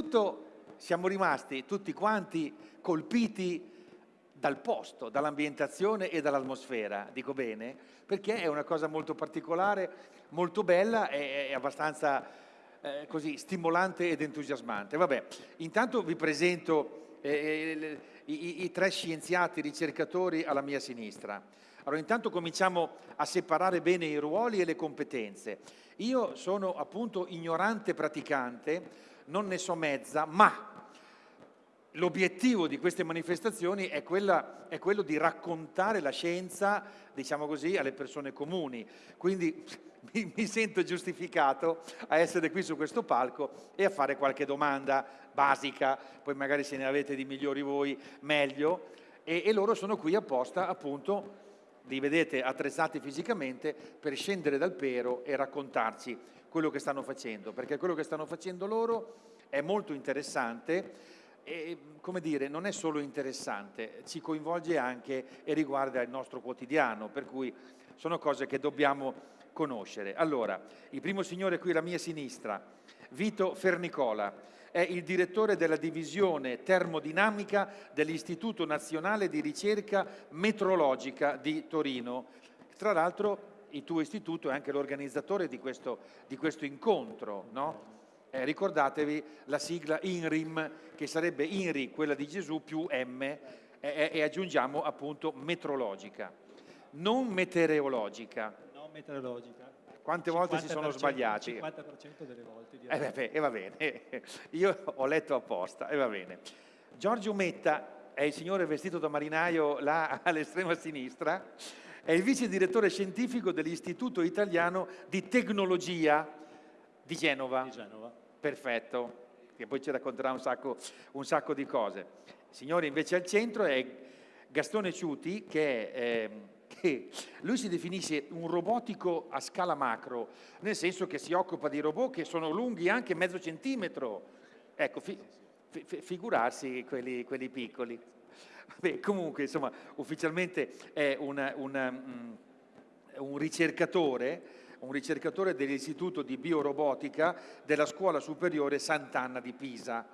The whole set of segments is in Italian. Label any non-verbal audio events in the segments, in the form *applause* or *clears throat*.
Tutto siamo rimasti tutti quanti colpiti dal posto, dall'ambientazione e dall'atmosfera, dico bene, perché è una cosa molto particolare, molto bella e abbastanza eh, così stimolante ed entusiasmante. Vabbè, intanto vi presento eh, i, i tre scienziati ricercatori alla mia sinistra. Allora intanto cominciamo a separare bene i ruoli e le competenze. Io sono appunto ignorante praticante, non ne so mezza, ma l'obiettivo di queste manifestazioni è, quella, è, quello di raccontare la scienza, diciamo così, alle persone comuni. Quindi *laughs* mi, mi, sento giustificato a essere qui su questo palco e a fare qualche domanda basica, poi magari se ne avete di migliori voi meglio, e, e loro sono qui apposta appunto li vedete attrezzati fisicamente per scendere dal pero e raccontarci quello che stanno facendo, perché quello che stanno facendo loro è molto interessante e, come dire, non è solo interessante, ci coinvolge anche e riguarda il nostro quotidiano, per cui sono cose che dobbiamo conoscere. Allora, il primo signore qui alla mia sinistra, Vito Fernicola, è il direttore della divisione termodinamica dell'Istituto Nazionale di Ricerca Metrologica di Torino. Tra l'altro il tuo istituto è anche l'organizzatore di questo, di questo incontro, no? Eh, ricordatevi la sigla INRIM, che sarebbe INRI, quella di Gesù, più M, e, e aggiungiamo appunto metrologica, non meteorologica. Non meteorologica. Quante volte si sono sbagliati? Il 50% delle volte. Eh, beh, e va bene, *laughs* io ho letto apposta, e va bene. Giorgio Metta è il signore vestito da marinaio là *laughs* all'estrema sinistra, è il vice direttore scientifico dell'Istituto Italiano di Tecnologia di Genova. Di Genova. Perfetto, che poi ci racconterà un sacco, un sacco di cose. Signore invece al centro è Gastone Ciuti che, eh, che, lui si definisce un robotico a scala macro, nel senso che si occupa di robot che sono lunghi anche mezzo centimetro. Ecco, fi, fi, figurarsi quelli, quelli piccoli. Beh, comunque, insomma, ufficialmente è una, una, um, un ricercatore un ricercatore dell'Istituto di Biorobotica della Scuola Superiore Sant'Anna di Pisa.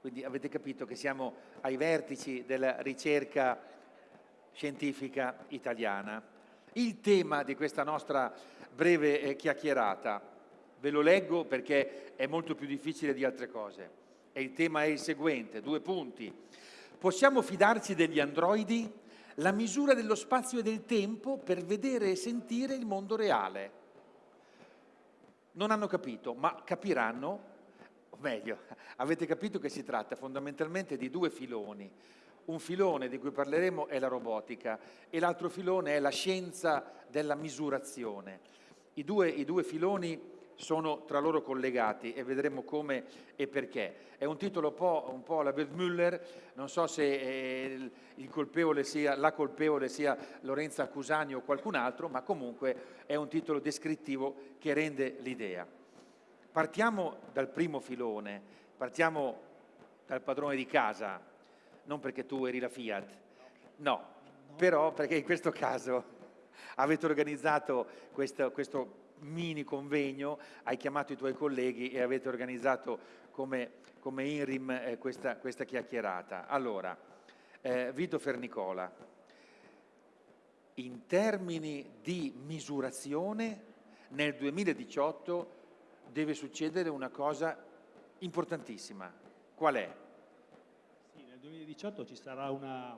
Quindi avete capito che siamo ai vertici della ricerca scientifica italiana. Il tema di questa nostra breve eh, chiacchierata, ve lo leggo perché è molto più difficile di altre cose, e il tema è il seguente, due punti. Possiamo fidarci degli androidi? La misura dello spazio e del tempo per vedere e sentire il mondo reale non hanno capito, ma capiranno, o meglio, *laughs* avete capito che si tratta fondamentalmente di due filoni. Un filone di cui parleremo è la robotica e l'altro filone è la scienza della misurazione. I due, i due filoni sono tra loro collegati e vedremo come e perché. È un titolo un po', un po alla Müller, non so se eh, colpevole sia, la colpevole sia Lorenza Cusani o qualcun altro, ma comunque è un titolo descrittivo che rende l'idea. Partiamo dal primo filone, partiamo dal padrone di casa, non perché tu eri la Fiat, no, però perché in questo caso avete organizzato questo, questo mini convegno, hai chiamato i tuoi colleghi e avete organizzato come, come INRIM eh, questa, questa, chiacchierata. Allora, eh, Vito Fernicola, in termini di misurazione nel 2018 deve succedere una cosa importantissima. Qual è? Sì, nel 2018 ci sarà una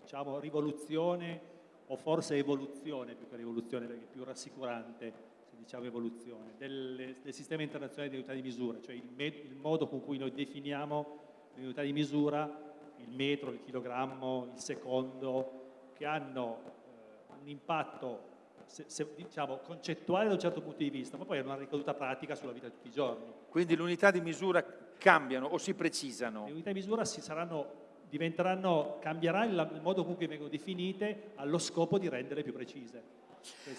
diciamo, rivoluzione o forse evoluzione più che rivoluzione perché è più rassicurante diciamo, evoluzione del, del, sistema internazionale di unità di misura, cioè il, il, modo con cui noi definiamo l'unità di misura, il metro, il chilogrammo, il secondo, che hanno eh, un impatto se, se, diciamo, concettuale da un certo punto di vista, ma poi hanno una ricaduta pratica sulla vita di tutti i giorni. Quindi le unità di misura cambiano o si precisano? Le unità di misura si saranno diventeranno, cambierà il, il modo con cui vengono definite allo scopo di rendere più precise.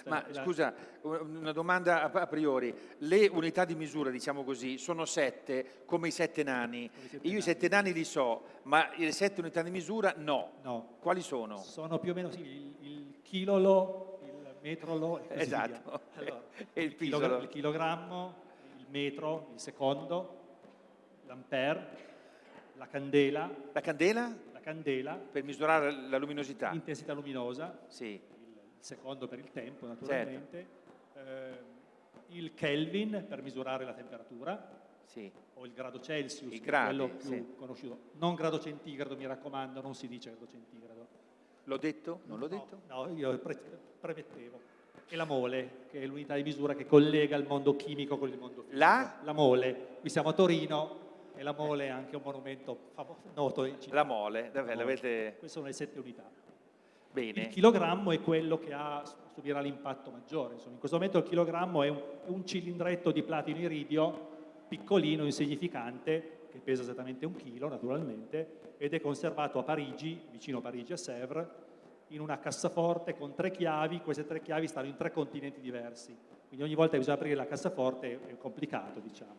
Ma la... scusa, una domanda a priori. Le unità di misura, diciamo così, sono sette, come i sette nani. Sette Io nani. i sette nani li so, ma le sette unità di misura no. no. Quali sono? Sono più o meno sì, il, il chilolo, il metrolo e esatto. Allora, *laughs* e il, il, chilogrammo, il metro, il secondo, l'ampere, la candela, La candela la candela, per misurare la luminosità. l'intensità luminosa, Sì, secondo per il tempo naturalmente, eh, il Kelvin per misurare la temperatura, sì. o il grado Celsius, I che è gradi, quello più sì. conosciuto. Non grado centigrado, mi raccomando, non si dice grado centigrado. L'ho detto? Non l'ho No, detto? No, io pre- premettevo. E la mole, che è l'unità di misura che collega il mondo chimico con il mondo fisico. La? La mole. Qui siamo a Torino e la mole è anche un monumento famo- noto in città. La mole, vabbè, l'avete... Queste sono le sette unità. Il Bene. chilogrammo è quello che ha, subirà l'impatto maggiore. Insomma, in questo momento il chilogrammo è un, un cilindretto di platino iridio piccolino, insignificante, che pesa esattamente un chilo naturalmente, ed è conservato a Parigi, vicino a Parigi a Sèvres, in una cassaforte con tre chiavi. Queste tre chiavi stanno in tre continenti diversi. Quindi ogni volta che bisogna aprire la cassaforte è complicato, diciamo.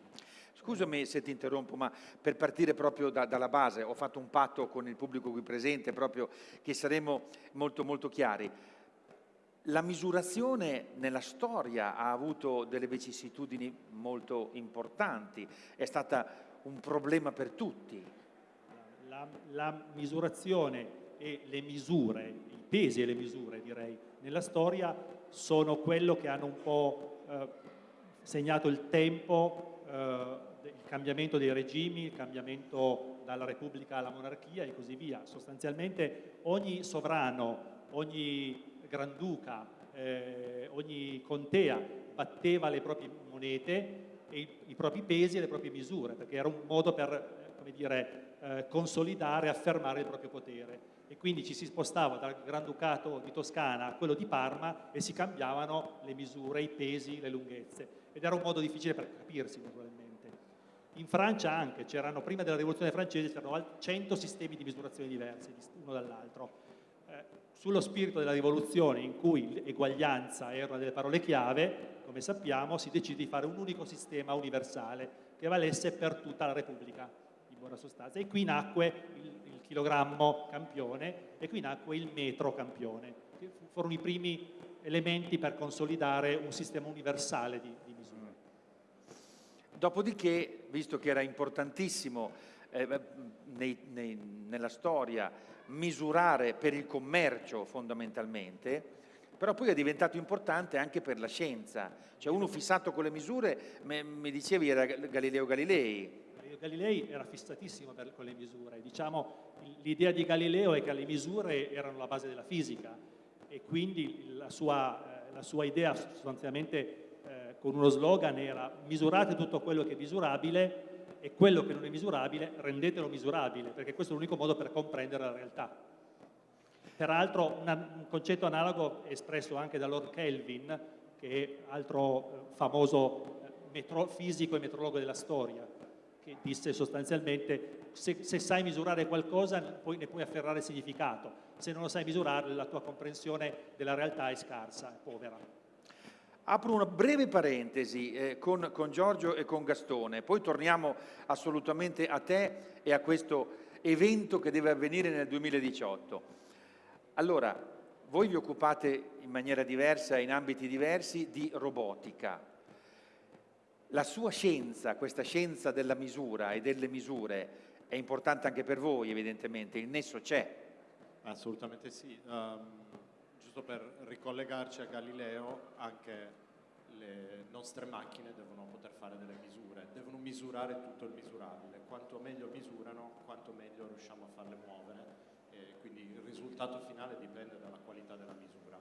Scusami se ti interrompo, ma per partire proprio da- dalla base, ho fatto un patto con il pubblico qui presente, proprio che saremo molto, molto chiari. La misurazione nella storia ha avuto delle vicissitudini molto importanti, è stata un problema per tutti. La, la misurazione e le misure, i pesi e le misure direi, nella storia sono quello che hanno un po' eh, segnato il tempo, eh, il cambiamento dei regimi, il cambiamento dalla repubblica alla monarchia e così via. Sostanzialmente ogni sovrano, ogni granduca, eh, ogni contea batteva le proprie monete e i, i propri pesi e le proprie misure, perché era un modo per eh, dire, eh, consolidare, affermare il proprio potere. E quindi ci si spostava dal Granducato di Toscana a quello di Parma e si cambiavano le misure, i pesi, le lunghezze. Ed era un modo difficile per capirsi, naturalmente. In Francia anche, c'erano prima della rivoluzione francese, c'erano al- 100 sistemi di misurazione diversi, uno dall'altro. Eh, sullo spirito della rivoluzione, in cui eguaglianza era una delle parole chiave, come sappiamo, si decide di fare un unico sistema universale che valesse per tutta la Repubblica, in buona sostanza. E qui nacque il, il chilogrammo campione e qui nacque il metro campione, che fu- furono i primi elementi per consolidare un sistema universale di, di. Dopodiché, visto che era importantissimo eh, nei- nei- nella storia misurare per il commercio fondamentalmente, però poi è diventato importante anche per la scienza. Cioè uno fissato con le misure, mi dicevi era Galileo Galilei. Galilei era fissatissimo per- con le misure. Diciamo, l'idea di Galileo è che le misure erano la base della fisica e quindi la sua, eh, la sua idea sostanzialmente con uno slogan era misurate tutto quello che è misurabile e quello che non è misurabile rendetelo misurabile, perché questo è l'unico modo per comprendere la realtà. Peraltro una- un concetto analogo è espresso anche da Lord Kelvin, che è altro eh, famoso eh, metro- fisico e metrologo della storia, che disse sostanzialmente se, se sai misurare qualcosa poi ne puoi afferrare significato, se non lo sai misurare la tua comprensione della realtà è scarsa, è povera. Apro una breve parentesi eh, con, con Giorgio e con Gastone, poi torniamo assolutamente a te e a questo evento che deve avvenire nel 2018. Allora, voi vi occupate in maniera diversa, in ambiti diversi, di robotica. La sua scienza, questa scienza della misura e delle misure, è importante anche per voi, evidentemente, il nesso c'è. Assolutamente sì. Ehm, giusto per ricollegarci a Galileo, anche le nostre macchine devono poter fare delle misure, devono misurare tutto il misurabile. Quanto meglio misurano, quanto meglio riusciamo a farle muovere. E quindi il risultato finale dipende dalla qualità della misura.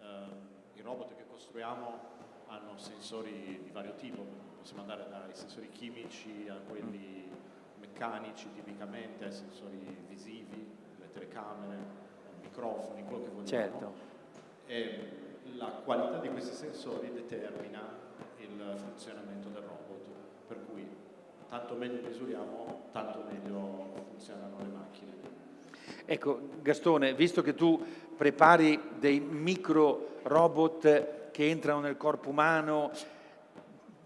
Ehm, I robot che costruiamo hanno sensori di vario tipo, possiamo andare dai sensori chimici a quelli meccanici tipicamente, ai sensori visivi, le telecamere, microfoni, quello che vogliamo. Certo. E la qualità di questi sensori determina il funzionamento del robot, per cui tanto meglio misuriamo, tanto meglio funzionano le macchine. Ecco, Gastone, visto che tu prepari dei micro robot che entrano nel corpo umano,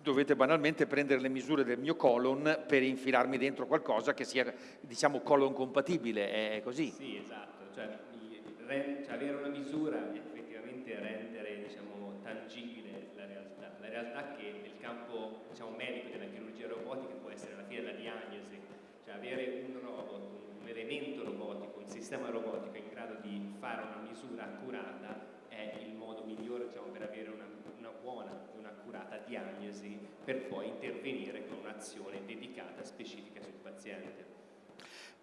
dovete banalmente prendere le misure del mio colon per infilarmi dentro qualcosa che sia, diciamo, colon compatibile, è così. Sì, esatto, cioè, cioè, avere una misura veramente rendere diciamo, tangibile la realtà, la realtà che nel campo diciamo, medico della chirurgia robotica può essere la fine della diagnosi, cioè avere un robot, un elemento robotico, un sistema robotico in grado di fare una misura accurata è il modo migliore diciamo, per avere una, una buona e un'accurata diagnosi per poi intervenire con un'azione dedicata specifica sul paziente.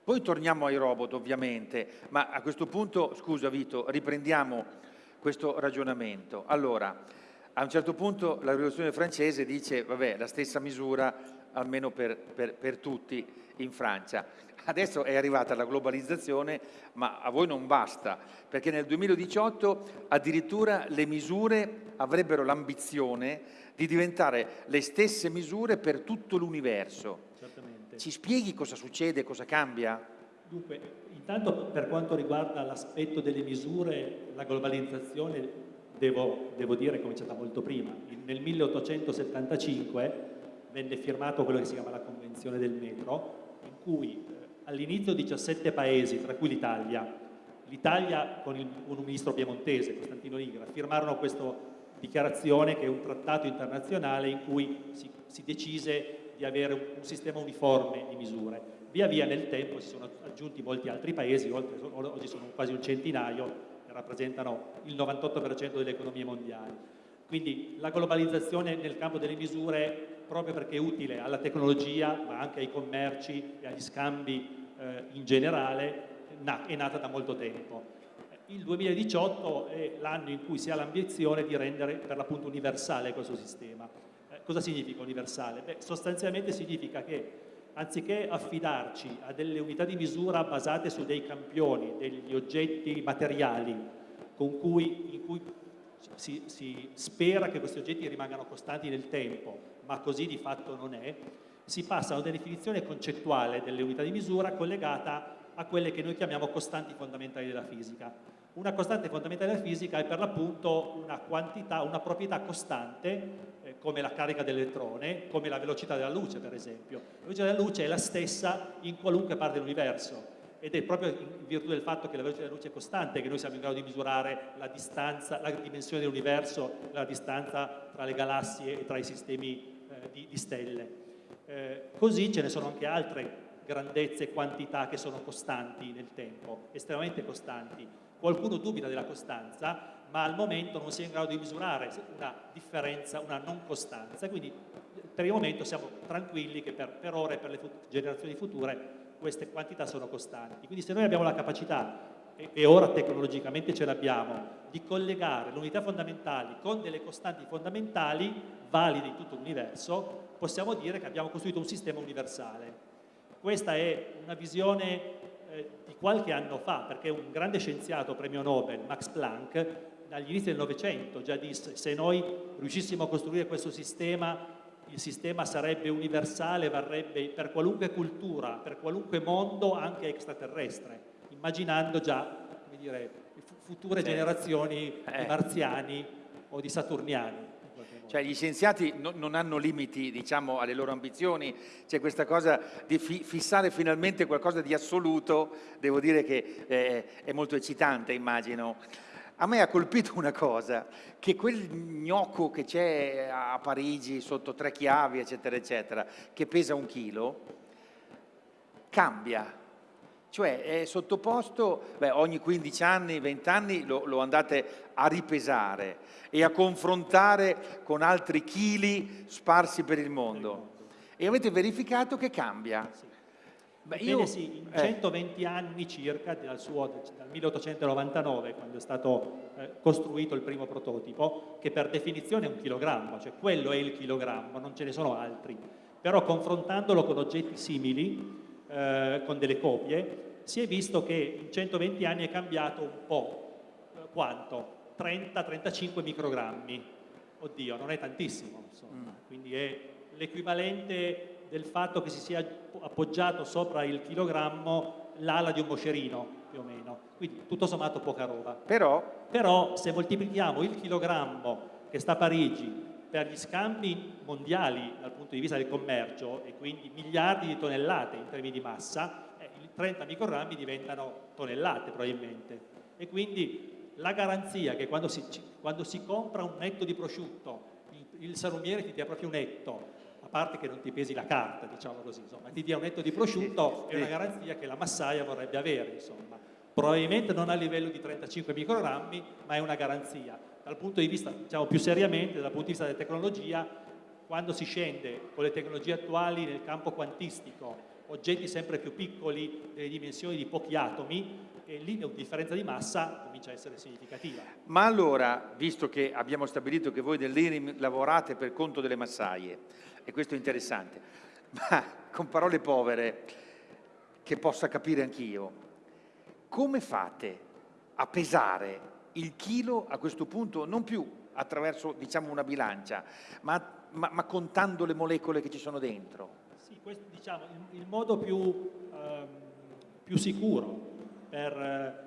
Poi torniamo ai robot ovviamente, ma a questo punto, scusa Vito, riprendiamo questo ragionamento. Allora, a un certo punto la rivoluzione francese dice, vabbè, la stessa misura almeno per, per, per tutti in Francia. Adesso è arrivata la globalizzazione, ma a voi non basta, perché nel 2018 addirittura le misure avrebbero l'ambizione di diventare le stesse misure per tutto l'universo. Ci spieghi cosa succede, cosa cambia? Dunque, intanto per quanto riguarda l'aspetto delle misure, la globalizzazione, devo, devo dire, è cominciata molto prima. Nel 1875 venne firmato quello che si chiama la Convenzione del Metro, in cui eh, all'inizio 17 paesi, tra cui l'Italia, l'Italia con, il, un ministro piemontese, Costantino Nigra, firmarono questa dichiarazione che è un trattato internazionale in cui si, si decise di avere un sistema uniforme di misure. Via via nel tempo si sono aggiunti molti altri paesi, oltre, oggi sono quasi un centinaio, che rappresentano il 98% delle economie mondiali. Quindi la globalizzazione nel campo delle misure, proprio perché è utile alla tecnologia, ma anche ai commerci e agli scambi eh, in generale, è nata da molto tempo. Il 2018 è l'anno in cui si ha l'ambizione di rendere per l'appunto universale questo sistema. Cosa significa universale? Beh, sostanzialmente significa che anziché affidarci a delle unità di misura basate su dei campioni, degli oggetti materiali cui, in cui si, si, spera che questi oggetti rimangano costanti nel tempo, ma così di fatto non è, si passa a una definizione concettuale delle unità di misura collegata a quelle che noi chiamiamo costanti fondamentali della fisica. Una costante fondamentale della fisica è per l'appunto una quantità, una proprietà costante come la carica dell'elettrone, come la velocità della luce per esempio. La velocità della luce è la stessa in qualunque parte dell'universo ed è proprio in virtù del fatto che la velocità della luce è costante che noi siamo in grado di misurare la distanza, la dimensione dell'universo, la distanza tra le galassie e tra i sistemi eh, di, di, stelle. Eh, così ce ne sono anche altre grandezze e quantità che sono costanti nel tempo, estremamente costanti. Qualcuno dubita della costanza, ma al momento non si è in grado di misurare una differenza, una non costanza, quindi per il momento siamo tranquilli che per, per ora e per le fut generazioni future queste quantità sono costanti. Quindi se noi abbiamo la capacità, e, e ora tecnologicamente ce l'abbiamo, di collegare le unità fondamentali con delle costanti fondamentali valide in tutto l'universo, possiamo dire che abbiamo costruito un sistema universale. Questa è una visione eh, di qualche anno fa, perché un grande scienziato premio Nobel, Max Planck, dagli inizi del Novecento già disse se noi riuscissimo a costruire questo sistema, il sistema sarebbe universale, varrebbe per qualunque cultura, per qualunque mondo, anche extraterrestre, immaginando già dire, future sì. generazioni eh. di marziani o di saturniani. Cioè gli scienziati no, non hanno limiti diciamo, alle loro ambizioni, c'è questa cosa di fi fissare finalmente qualcosa di assoluto, devo dire che eh, è molto eccitante immagino. A me ha colpito una cosa, che quel gnocco che c'è a Parigi sotto tre chiavi, eccetera, eccetera, che pesa un chilo, cambia cioè è sottoposto, beh, ogni 15 anni, 20 anni lo, lo, andate a ripesare e a confrontare con altri chili sparsi per il mondo. E avete verificato che cambia. Beh, io, sì, in 120 eh. anni circa, dal, suo, dal 1899, quando è stato eh, costruito il primo prototipo, che per definizione è un chilogrammo, cioè quello è il chilogrammo, non ce ne sono altri. Però confrontandolo con oggetti simili, eh, con delle copie, si è visto che in 120 anni è cambiato un po'. Eh, quanto? 30-35 microgrammi. Oddio, non è tantissimo, insomma. Mm. Quindi è l'equivalente del fatto che si sia appoggiato sopra il chilogrammo l'ala di un moscerino, più o meno. Quindi tutto sommato poca roba. Però, Però se moltiplichiamo il chilogrammo che sta a Parigi per gli scambi mondiali dal punto di vista del commercio e quindi miliardi di tonnellate in termini di massa, 30 microgrammi diventano tonnellate probabilmente. E quindi la garanzia che quando si, quando si compra un netto di prosciutto, il, il salumiere ti dia proprio un netto, parte che non ti pesi la carta, diciamo così, insomma, ti dia un netto di prosciutto, è una garanzia che la massaia vorrebbe avere, insomma. probabilmente non a livello di 35 microgrammi, ma è una garanzia. Dal punto di vista, diciamo più seriamente, dal punto di vista della tecnologia, quando si scende con le tecnologie attuali nel campo quantistico, oggetti sempre più piccoli, delle dimensioni di pochi atomi, e lì la differenza di massa comincia a essere significativa. Ma allora, visto che abbiamo stabilito che voi dell'IRIM lavorate per conto delle massaie, e questo è interessante, *laughs* ma con parole povere, che possa capire anch'io, come fate a pesare il chilo a questo punto non più attraverso diciamo, una bilancia, ma, ma, ma, contando le molecole che ci sono dentro? Sì, questo diciamo il, il modo più, eh, più sicuro per eh,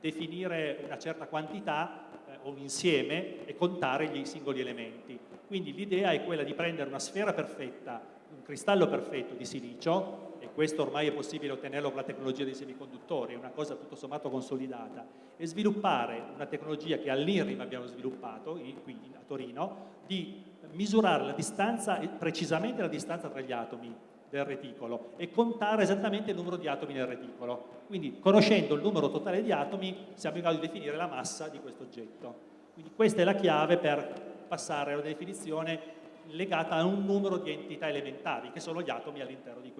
definire una certa quantità eh, o un insieme e contare gli singoli elementi. Quindi l'idea è quella di prendere una sfera perfetta, un cristallo perfetto di silicio, e questo ormai è possibile ottenerlo con la tecnologia dei semiconduttori, è una cosa tutto sommato consolidata, e sviluppare una tecnologia che all'IRIM abbiamo sviluppato, qui a Torino, di misurare la distanza, precisamente la distanza tra gli atomi del reticolo e contare esattamente il numero di atomi nel reticolo. Quindi conoscendo il numero totale di atomi siamo in grado di definire la massa di questo oggetto. Quindi questa è la chiave per passare a una definizione legata a un numero di entità elementari, che sono gli atomi all'interno di,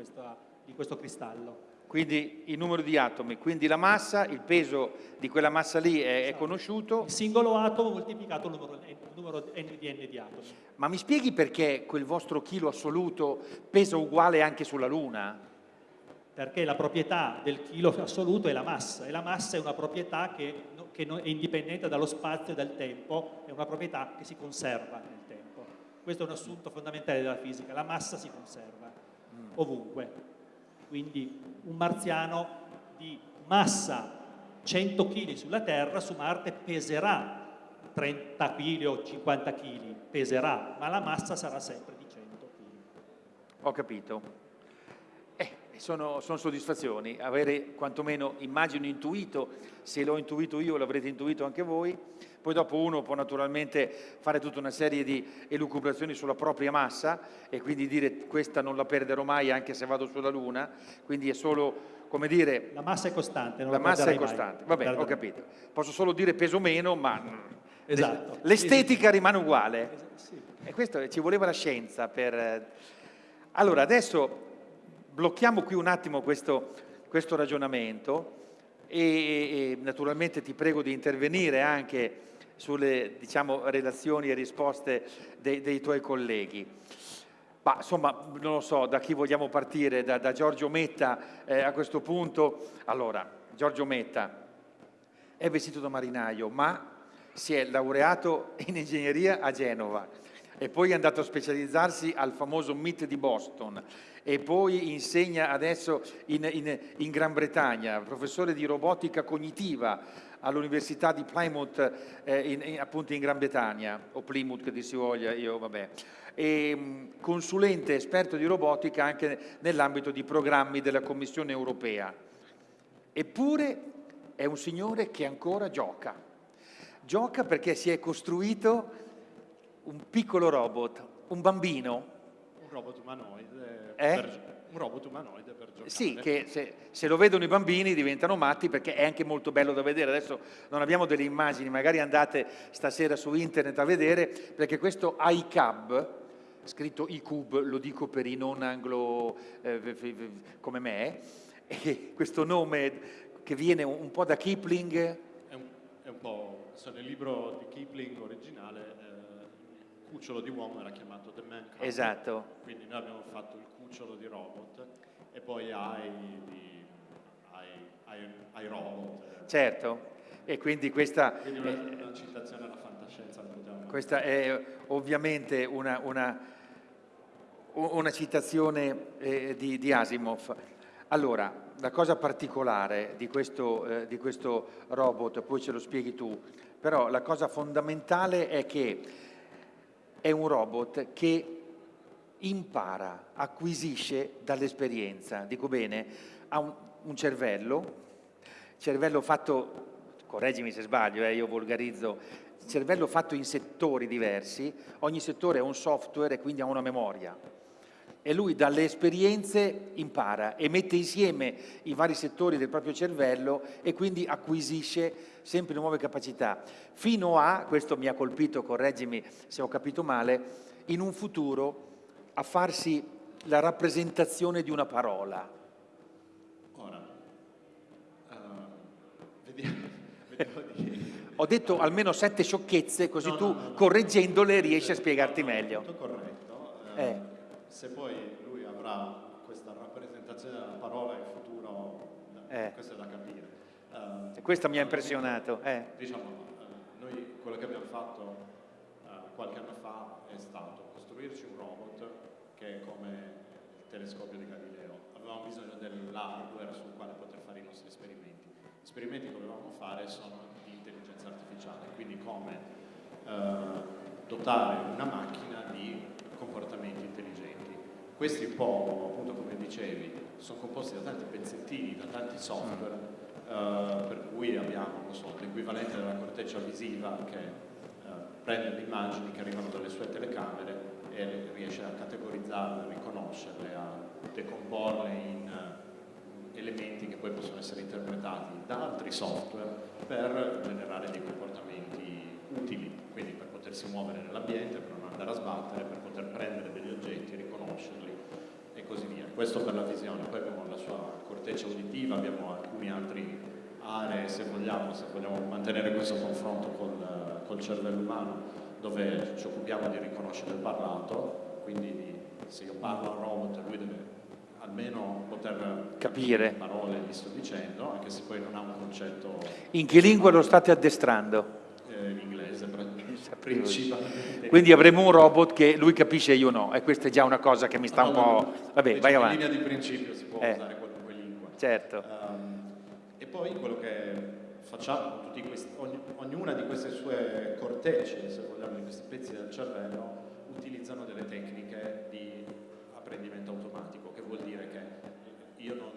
di questo cristallo. Quindi il numero di atomi, quindi la massa, il peso di quella massa lì è, esatto. è conosciuto. Il singolo atomo moltiplicato il numero, il numero n di n di atomi. Ma mi spieghi perché quel vostro chilo assoluto pesa uguale anche sulla Luna? Perché la proprietà del chilo assoluto è la massa, e la massa è una proprietà che, che è indipendente dallo spazio e dal tempo, è una proprietà che si conserva nel tempo. Questo è un assunto fondamentale della fisica, la massa si conserva mm. ovunque. Quindi un marziano di massa 100 kg sulla Terra su Marte peserà 30 kg o 50 kg, peserà, ma la massa sarà sempre di 100 kg. Ho capito. Eh, sono, sono, soddisfazioni, avere quantomeno, immagino, intuito, se l'ho intuito io l'avrete intuito anche voi, poi dopo uno può naturalmente fare tutta una serie di elucubrazioni sulla propria massa e quindi dire questa non la perderò mai anche se vado sulla Luna, quindi è solo come dire... La massa è costante, non la, massa è costante, va bene, ho capito. Posso solo dire peso meno, ma esatto. l'estetica rimane uguale. Sì. E questo ci voleva la scienza per... Allora, adesso blocchiamo qui un attimo questo, questo ragionamento e, e, naturalmente ti prego di intervenire anche sulle diciamo, relazioni e risposte dei, dei tuoi colleghi. Ma insomma, non lo so, da chi vogliamo partire? Da, da Giorgio Metta eh, a questo punto? Allora, Giorgio Metta è vestito da marinaio, ma si è laureato in ingegneria a Genova e poi è andato a specializzarsi al famoso MIT di Boston e poi insegna adesso in, in, in Gran Bretagna, professore di robotica cognitiva all'Università di Plymouth, eh, in, in, appunto in Gran Bretagna, o Plymouth che si voglia, io vabbè, e mm, consulente esperto di robotica anche nell'ambito di programmi della Commissione europea. Eppure è un signore che ancora gioca. Gioca perché si è costruito un piccolo robot, un bambino. Un robot umanoide. Eh? Per un robot umanoide per giocare. Sì, che se, se, lo vedono i bambini diventano matti perché è anche molto bello da vedere. Adesso non abbiamo delle immagini, magari andate stasera su internet a vedere, perché questo iCub, scritto iCube, lo dico per i non anglo eh, come me, e questo nome che viene un po' da Kipling. È un, è un po', so, nel libro di Kipling originale, eh, cucciolo di uomo era chiamato The Man Cub. Esatto. Quindi noi abbiamo fatto il cucciolo di robot e poi hai, di, hai robot. Certo, e quindi questa... Quindi una, una citazione alla fantascienza. Questa è ovviamente una, una, una citazione eh, di, di, Asimov. Allora, la cosa particolare di questo, eh, di questo robot, poi ce lo spieghi tu, però la cosa fondamentale è che è un robot che impara, acquisisce dall'esperienza, dico bene, ha un, un, cervello, cervello fatto, correggimi se sbaglio, eh, io volgarizzo, cervello fatto in settori diversi, ogni settore è un software e quindi ha una memoria. e lui dalle esperienze impara e mette insieme i vari settori del proprio cervello e quindi acquisisce sempre nuove capacità, fino a, questo mi ha colpito, correggimi se ho capito male, in un futuro a farsi la rappresentazione di una parola. Ora, uh, vediamo, *laughs* vediamo di... Ho detto almeno sette sciocchezze, così No, tu no, no, correggendole riesci a spiegarti meglio. Tutto corretto. Eh. Eh, Se poi lui avrà questa rappresentazione della parola in futuro, Eh. questo è da capire. Eh, E questo mi ha impressionato. eh. Diciamo, eh, noi quello che abbiamo fatto eh, qualche anno fa è stato costruirci un robot che è come il telescopio di Galileo. Avevamo bisogno dell'hardware sul quale poter fare i nostri esperimenti. Gli esperimenti che volevamo fare sono di intelligenza artificiale, quindi come eh, dotare una macchina di comportamenti intelligenti. Questi un po', appunto come dicevi, sono composti da tanti pezzettini, da tanti software, eh, per cui abbiamo so, l'equivalente della corteccia visiva che eh, prende le immagini che arrivano dalle sue telecamere e riesce a categorizzarle, a riconoscerle, a decomporle in eh, elementi che poi possono essere interpretati da altri software per generare dei comportamenti utili, quindi per potersi muovere nell'ambiente, per non andare a sbattere, per poter prendere degli oggetti, riconoscerli così via. Questo per la visione, poi abbiamo la sua corteccia uditiva, abbiamo alcune altre aree, se vogliamo, se vogliamo mantenere questo confronto col, col cervello umano, dove ci occupiamo di riconoscere il parlato, quindi di- se io parlo a un robot lui deve almeno poter Capire. le parole che sto dicendo, anche se poi non ha un concetto In che lingua lo state addestrando? eh, in inglese principalmente. Quindi avremo un robot che lui capisce e io no, e questa è già una cosa che mi sta un No, no, po'... no. Vabbè, vai In avanti. linea di principio si può Eh. usare qualunque lingua. Certo. Ehm, e poi quello che facciamo, questi, ogni- ognuna di queste sue cortecce, se vogliamo, di questi pezzi del cervello, utilizzano delle tecniche di apprendimento automatico, che vuol dire che io non,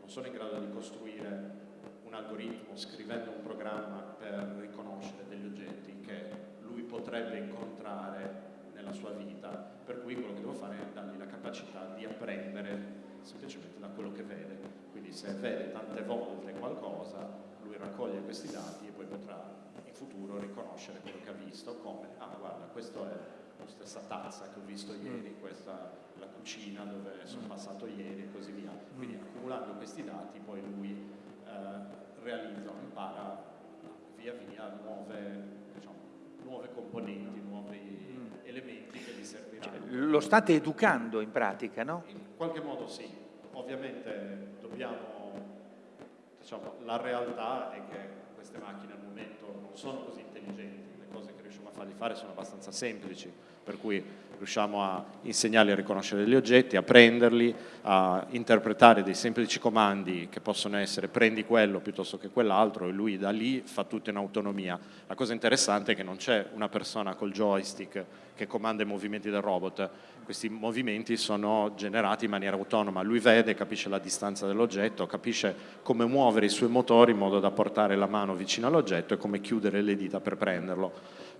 non sono in grado di costruire un algoritmo scrivendo un programma per riconoscere degli oggetti potrebbe incontrare nella sua vita, per cui quello che devo fare è dargli la capacità di apprendere semplicemente da quello che vede. Quindi se vede tante volte qualcosa, lui raccoglie questi dati e poi potrà in futuro riconoscere quello che ha visto come, ah guarda, questa è la stessa tazza che ho visto ieri, questa è la cucina dove sono passato ieri e così via. Quindi accumulando questi dati poi lui eh, realizza impara via via nuove, diciamo, nuove componenti, nuovi elementi che gli serviranno. Lo state educando in pratica, no? In qualche modo sì, ovviamente dobbiamo, diciamo, la realtà è che queste macchine al momento non sono così intelligenti, fargli fare sono abbastanza semplici, per cui riusciamo a insegnargli a riconoscere degli oggetti, a prenderli, a interpretare dei semplici comandi che possono essere prendi quello piuttosto che quell'altro e lui da lì fa tutto in autonomia. La cosa interessante è che non c'è una persona col joystick che comanda i movimenti del robot, questi movimenti sono generati in maniera autonoma, lui vede, capisce la distanza dell'oggetto, capisce come muovere i suoi motori in modo da portare la mano vicino all'oggetto e come chiudere le dita per prenderlo.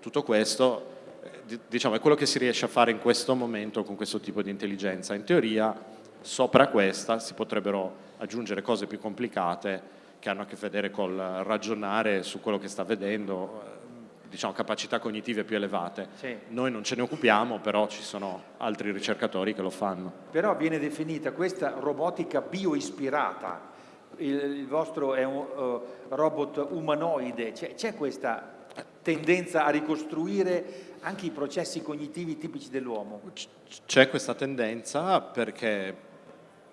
Tutto questo eh, di- diciamo, è quello che si riesce a fare in questo momento con questo tipo di intelligenza. In teoria, sopra questa si potrebbero aggiungere cose più complicate che hanno a che vedere col ragionare su quello che sta vedendo, eh, diciamo, capacità cognitive più elevate. Sì. Noi non ce ne occupiamo, però ci sono altri ricercatori che lo fanno. Però viene definita questa robotica bioispirata. Il, il vostro è un eh, robot umanoide. C'è questa tendenza a ricostruire anche i processi cognitivi tipici dell'uomo. C'è questa tendenza perché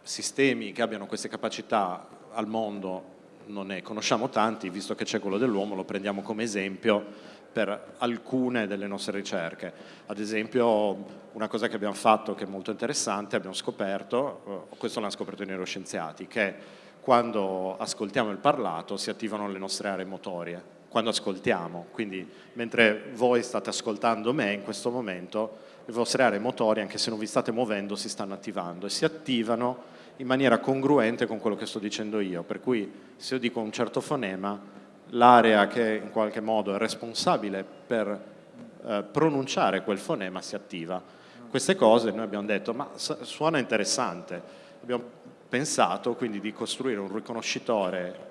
sistemi che abbiano queste capacità al mondo non ne conosciamo tanti, visto che c'è quello dell'uomo, lo prendiamo come esempio per alcune delle nostre ricerche. Ad esempio, una cosa che abbiamo fatto che è molto interessante, abbiamo scoperto, eh, questo l'hanno scoperto i neuroscienziati, che quando ascoltiamo il parlato si attivano le nostre aree motorie, quando ascoltiamo. Quindi mentre voi state ascoltando me in questo momento, le vostre aree motorie, anche se non vi state muovendo, si stanno attivando e si attivano in maniera congruente con quello che sto dicendo io. Per cui se io dico un certo fonema, l'area che in qualche modo è responsabile per eh, pronunciare quel fonema si attiva. queste cose noi abbiamo detto ma suona interessante, abbiamo pensato quindi di costruire un riconoscitore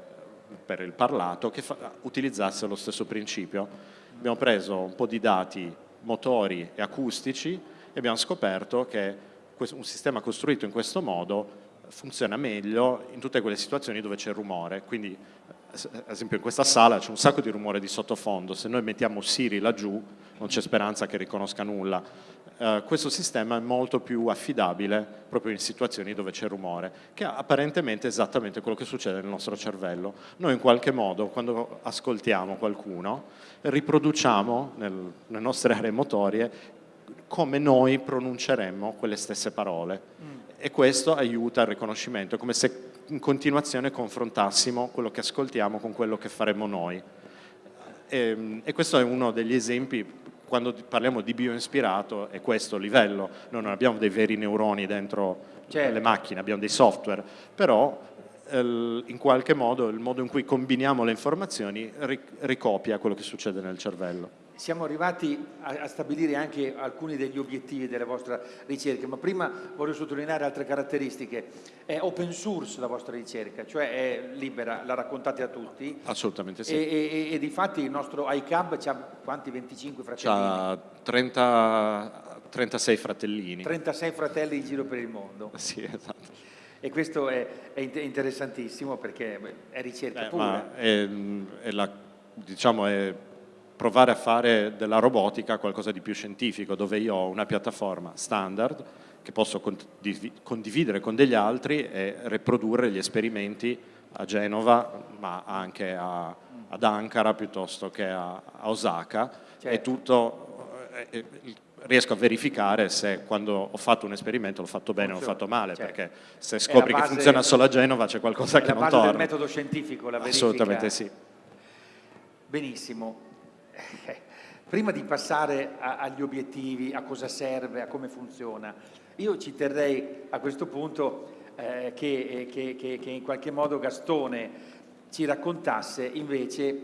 per il parlato che utilizzasse lo stesso principio. Abbiamo preso un po' di dati motori e acustici e abbiamo scoperto che un sistema costruito in questo modo funziona meglio in tutte quelle situazioni dove c'è rumore, quindi ad esempio in questa sala c'è un sacco di rumore di sottofondo, se noi mettiamo Siri laggiù non c'è speranza che riconosca nulla. Uh, questo sistema è molto più affidabile proprio in situazioni dove c'è rumore, che è apparentemente esattamente quello che succede nel nostro cervello. Noi in qualche modo, quando ascoltiamo qualcuno, riproduciamo nel, nelle nostre aree motorie come noi pronunceremmo quelle stesse parole. Mm. E questo aiuta al riconoscimento, è come se in continuazione confrontassimo quello che ascoltiamo con quello che faremo noi. E, ehm, e questo è uno degli esempi, quando parliamo di bioispirato, è questo il livello. Noi non abbiamo dei veri neuroni dentro certo. le macchine, abbiamo dei software, però in qualche modo il modo in cui combiniamo le informazioni ricopia quello che succede nel cervello siamo arrivati a, a, stabilire anche alcuni degli obiettivi della vostra ricerca, ma prima voglio sottolineare altre caratteristiche. È open source la vostra ricerca, cioè è libera, la raccontate a tutti? Assolutamente sì. E, e, e di fatti il nostro iCab ha quanti? 25 fratellini? Ha 30, 36 fratellini. 36 fratelli in giro per il mondo. *laughs* Sì, esatto. E questo è, è interessantissimo perché è ricerca eh, pura. È, è la, diciamo, è provare a fare della robotica qualcosa di più scientifico, dove io ho una piattaforma standard che posso condividere con degli altri e riprodurre gli esperimenti a Genova, ma anche a, ad Ankara piuttosto che a, a Osaka, certo. e tutto, eh, eh, riesco a verificare se quando ho fatto un esperimento l'ho fatto bene o l'ho fatto male, certo. perché se scopri base, che funziona solo a Genova c'è qualcosa che non torna. È la base del metodo scientifico, la verifica. Assolutamente sì. Benissimo. Prima di passare a, agli obiettivi, a cosa serve, a come funziona, io ci terrei a questo punto eh, che, che, che, che in qualche modo Gastone ci raccontasse invece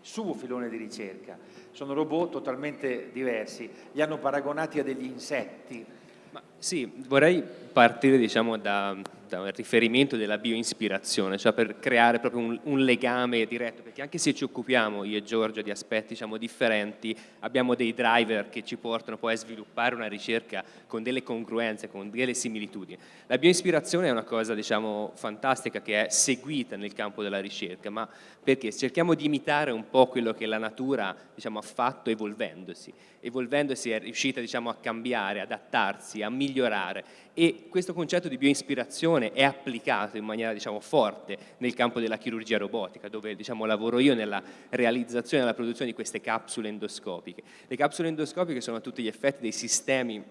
suo filone di ricerca. Sono robot totalmente diversi, li hanno paragonati a degli insetti. Ma sì, vorrei partire diciamo, da, un riferimento della bioispirazione, cioè per creare proprio un, un, legame diretto, perché anche se ci occupiamo io e Giorgio di aspetti diciamo, differenti, abbiamo dei driver che ci portano poi a sviluppare una ricerca con delle congruenze, con delle similitudini. La bioispirazione è una cosa diciamo, fantastica che è seguita nel campo della ricerca, ma perché cerchiamo di imitare un po' quello che la natura diciamo, ha fatto evolvendosi. Evolvendosi è riuscita diciamo, a cambiare, adattarsi, a migliorare e questo concetto di bioispirazione è applicato in maniera diciamo, forte nel campo della chirurgia robotica, dove diciamo, lavoro io nella realizzazione e nella produzione di queste capsule endoscopiche. Le capsule endoscopiche sono a tutti gli effetti dei sistemi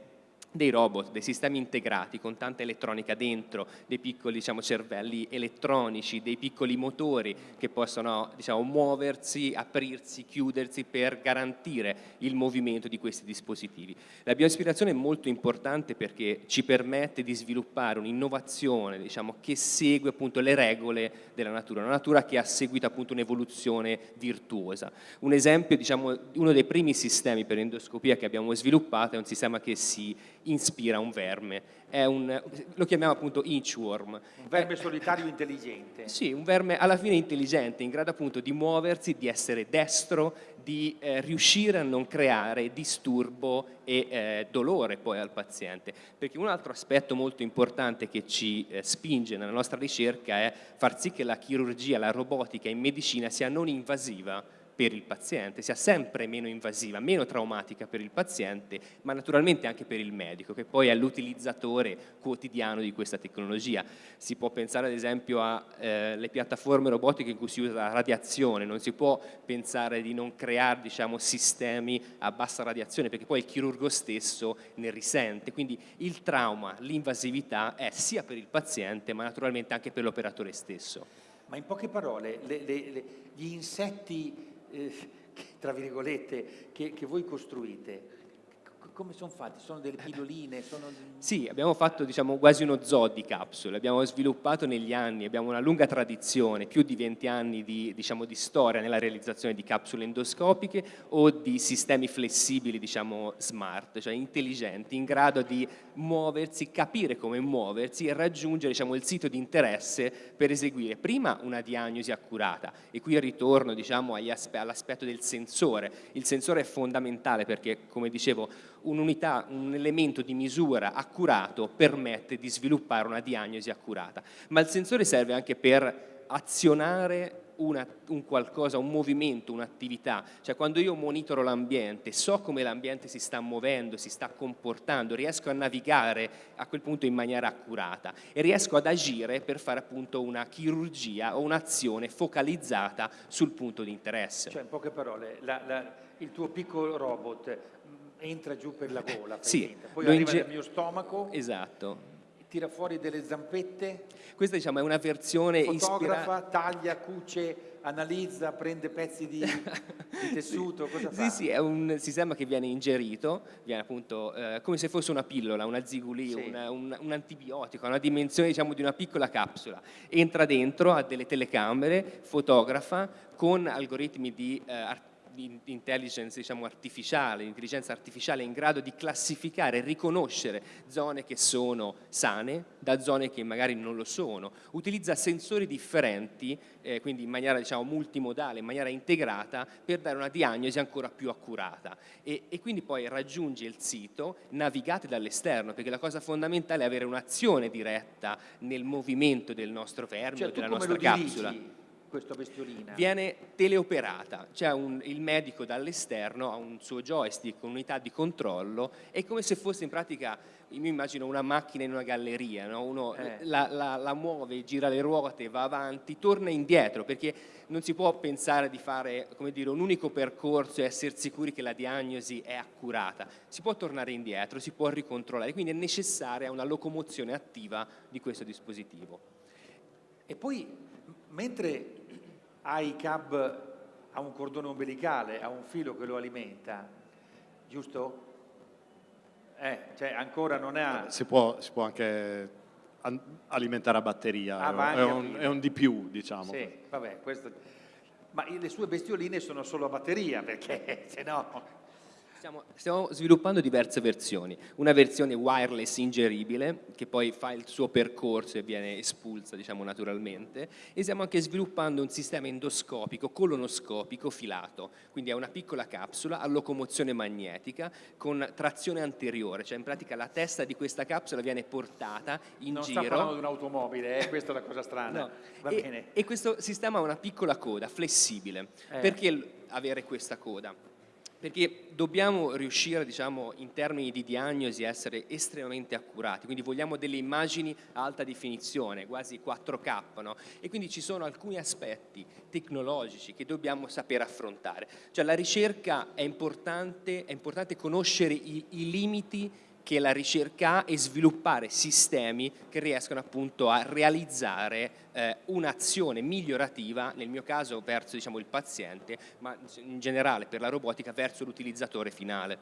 dei robot, dei sistemi integrati con tanta elettronica dentro, dei piccoli diciamo, cervelli elettronici, dei piccoli motori che possono diciamo, muoversi, aprirsi, chiudersi per garantire il movimento di questi dispositivi. La bioaspirazione è molto importante perché ci permette di sviluppare un'innovazione diciamo, che segue appunto le regole della natura, una natura che ha seguito un'evoluzione virtuosa. Un esempio, diciamo, uno dei primi sistemi per endoscopia che abbiamo sviluppato è un sistema che si inspira un verme. Un, lo chiamiamo appunto inchworm. Un verme solitario intelligente. Sì, un verme alla fine intelligente, in grado appunto di muoversi, di essere destro, di eh, riuscire a non creare disturbo e eh, dolore poi al paziente. Perché un altro aspetto molto importante che ci eh, spinge nella nostra ricerca è far sì che la chirurgia, la robotica in medicina sia non invasiva per il paziente, sia sempre meno invasiva, meno traumatica per il paziente, ma naturalmente anche per il medico, che poi è l'utilizzatore quotidiano di questa tecnologia. Si può pensare ad esempio alle eh, piattaforme robotiche in cui si usa la radiazione, non si può pensare di non creare diciamo, sistemi a bassa radiazione, perché poi il chirurgo stesso ne risente. Quindi il trauma, l'invasività è sia per il paziente, ma naturalmente anche per l'operatore stesso. Ma in poche parole, le, le, le, gli insetti eh, tra virgolette, che, che voi costruite, come sono fatti? Sono delle pilloline? Sono... *laughs* Sì, abbiamo fatto diciamo, quasi uno zoo di capsule, abbiamo sviluppato negli anni, abbiamo una lunga tradizione, più di 20 anni di, diciamo, di storia nella realizzazione di capsule endoscopiche o di sistemi flessibili, diciamo smart, cioè intelligenti, in grado di muoversi, capire come muoversi e raggiungere diciamo, il sito di interesse per eseguire prima una diagnosi accurata e qui ritorno diciamo, all'aspetto del sensore. Il sensore è fondamentale perché, come dicevo, un'unità, un elemento di misura accurato permette di sviluppare una diagnosi accurata, ma il sensore serve anche per azionare una, un qualcosa, un movimento, un'attività, cioè quando io monitoro l'ambiente, so come l'ambiente si sta muovendo, si sta comportando, riesco a navigare a quel punto in maniera accurata e riesco ad agire per fare appunto una chirurgia o un'azione focalizzata sul punto di interesse. Cioè in poche parole, la, la, il tuo piccolo robot entra giù per la gola, sì, poi arriva nel mio stomaco, esatto. tira fuori delle zampette, questa diciamo, è una versione fotografa, taglia, cuce, analizza, prende pezzi di, *laughs* di tessuto, cosa fa? Sì, sì, è un sistema che viene ingerito, viene appunto eh, come se fosse una pillola, una ziguli, sì. una, un, un, antibiotico, una dimensione diciamo, di una piccola capsula. Entra dentro, ha delle telecamere, fotografa con algoritmi di eh, intelligence diciamo, artificiale, intelligenza artificiale in grado di classificare e riconoscere zone che sono sane da zone che magari non lo sono, utilizza sensori differenti, eh, quindi in maniera diciamo, multimodale, in maniera integrata, per dare una diagnosi ancora più accurata e, e quindi poi raggiunge il sito navigate dall'esterno, perché la cosa fondamentale è avere un'azione diretta nel movimento del nostro fermo, cioè, della nostra capsula. Dirigi? Questa bestiolina? Viene teleoperata, cioè un, il medico dall'esterno ha un suo joystick, un'unità di controllo, è come se fosse in pratica, io mi immagino una macchina in una galleria, no? uno eh. la, la, la, muove, gira le ruote, va avanti, torna indietro, perché non si può pensare di fare dire, un unico percorso e essere sicuri che la diagnosi è accurata, si può tornare indietro, si può ricontrollare, quindi è necessaria una locomozione attiva di questo dispositivo. E poi, mentre ai cab ha un cordone ombelicale, ha un filo che lo alimenta, giusto? Eh, cioè ancora non ha... Si può, si può anche alimentare a batteria, ah, è, un, è, un, di più, diciamo. Sì, vabbè, questo... Ma le sue bestioline sono solo a batteria, perché *laughs* se no... Stiamo, stiamo, sviluppando diverse versioni, una versione wireless ingeribile che poi fa il suo percorso e viene espulsa diciamo, naturalmente e stiamo anche sviluppando un sistema endoscopico, colonoscopico filato, quindi è una piccola capsula a locomozione magnetica con trazione anteriore, cioè in pratica la testa di questa capsula viene portata in non giro. Non sta parlando di un'automobile, eh? questa è la cosa strana. No. E, e, questo sistema ha una piccola coda flessibile, eh. perché avere questa coda? Perché dobbiamo riuscire diciamo, in termini di diagnosi a essere estremamente accurati, quindi vogliamo delle immagini a alta definizione, quasi 4K, no? e quindi ci sono alcuni aspetti tecnologici che dobbiamo sapere affrontare. Cioè la ricerca è importante, è importante conoscere i, i limiti che la ricerca e sviluppare sistemi che riescano appunto a realizzare eh, un'azione migliorativa, nel mio caso verso diciamo, il paziente, ma in generale per la robotica verso l'utilizzatore finale.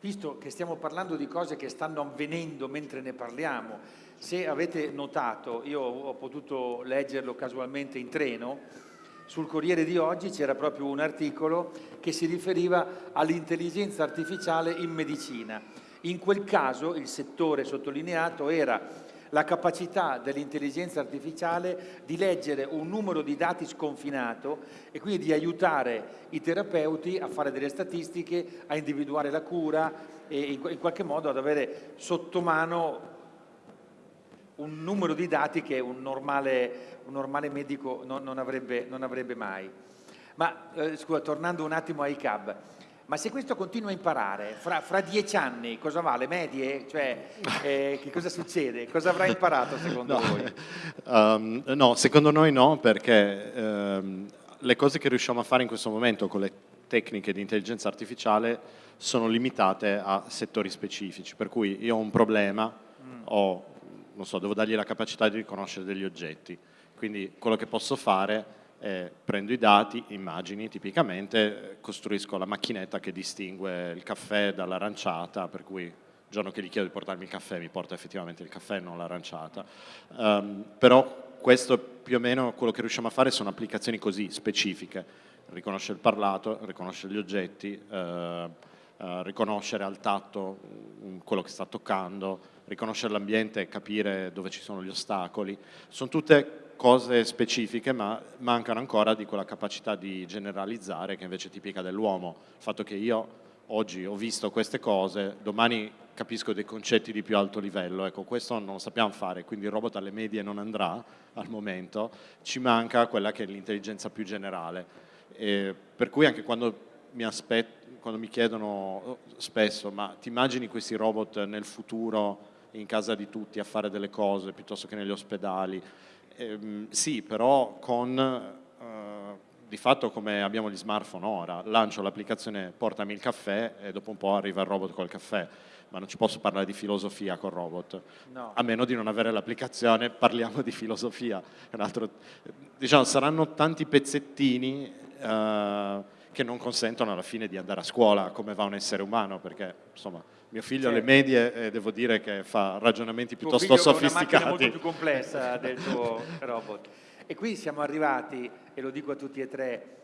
Visto che stiamo parlando di cose che stanno avvenendo mentre ne parliamo, se avete notato, io ho potuto leggerlo casualmente in treno, sul Corriere di oggi c'era proprio un articolo che si riferiva all'intelligenza artificiale in medicina. In quel caso il settore sottolineato era la capacità dell'intelligenza artificiale di leggere un numero di dati sconfinato e quindi di aiutare i terapeuti a fare delle statistiche, a individuare la cura e in qualche modo ad avere sotto mano un numero di dati che un normale, un normale medico non, non, avrebbe, non, avrebbe, mai. Ma eh, scusa, tornando un attimo ai CAB, ma se questo continua a imparare, fra, fra dieci anni cosa va? Le medie? Cioè, eh, che cosa succede? Cosa avrà imparato secondo *laughs* no, voi? Um, no, secondo noi no, perché um, le cose che riusciamo a fare in questo momento con le tecniche di intelligenza artificiale sono limitate a settori specifici, per cui io ho un problema, mm. ho non so, devo dargli la capacità di riconoscere degli oggetti. Quindi quello che posso fare eh, prendo i dati, immagini tipicamente, costruisco la macchinetta che distingue il caffè dall'aranciata, per cui il giorno che gli chiedo di portarmi il caffè mi porta effettivamente il caffè, non l'aranciata. Um, però questo più o meno quello che riusciamo a fare sono applicazioni così specifiche, riconosce il parlato, riconosce gli oggetti, eh, eh, riconoscere al tatto quello che sta toccando, riconoscere l'ambiente e capire dove ci sono gli ostacoli. Sono tutte cose specifiche, ma mancano ancora di quella capacità di generalizzare che invece è tipica dell'uomo. Il fatto che io oggi ho visto queste cose, domani capisco dei concetti di più alto livello, ecco questo non lo sappiamo fare, quindi il robot alle medie non andrà al momento, ci manca quella che è l'intelligenza più generale, e per cui anche quando mi, aspetto, quando mi chiedono oh, spesso ma ti immagini questi robot nel futuro in casa di tutti a fare delle cose piuttosto che negli ospedali, eh, sì però con eh, di fatto come abbiamo gli smartphone ora, lancio l'applicazione portami il caffè e dopo un po' arriva il robot col caffè, ma non ci posso parlare di filosofia col robot, no. a meno di non avere l'applicazione *laughs* parliamo di filosofia. Altro, diciamo, saranno tanti pezzettini eh, che non consentono alla fine di andare a scuola come va un essere umano, perché insomma mio figlio alle medie eh, devo dire che fa ragionamenti piuttosto sofisticati. È una molto più complessa *laughs* del tuo robot. E qui siamo arrivati, e lo dico a tutti e tre,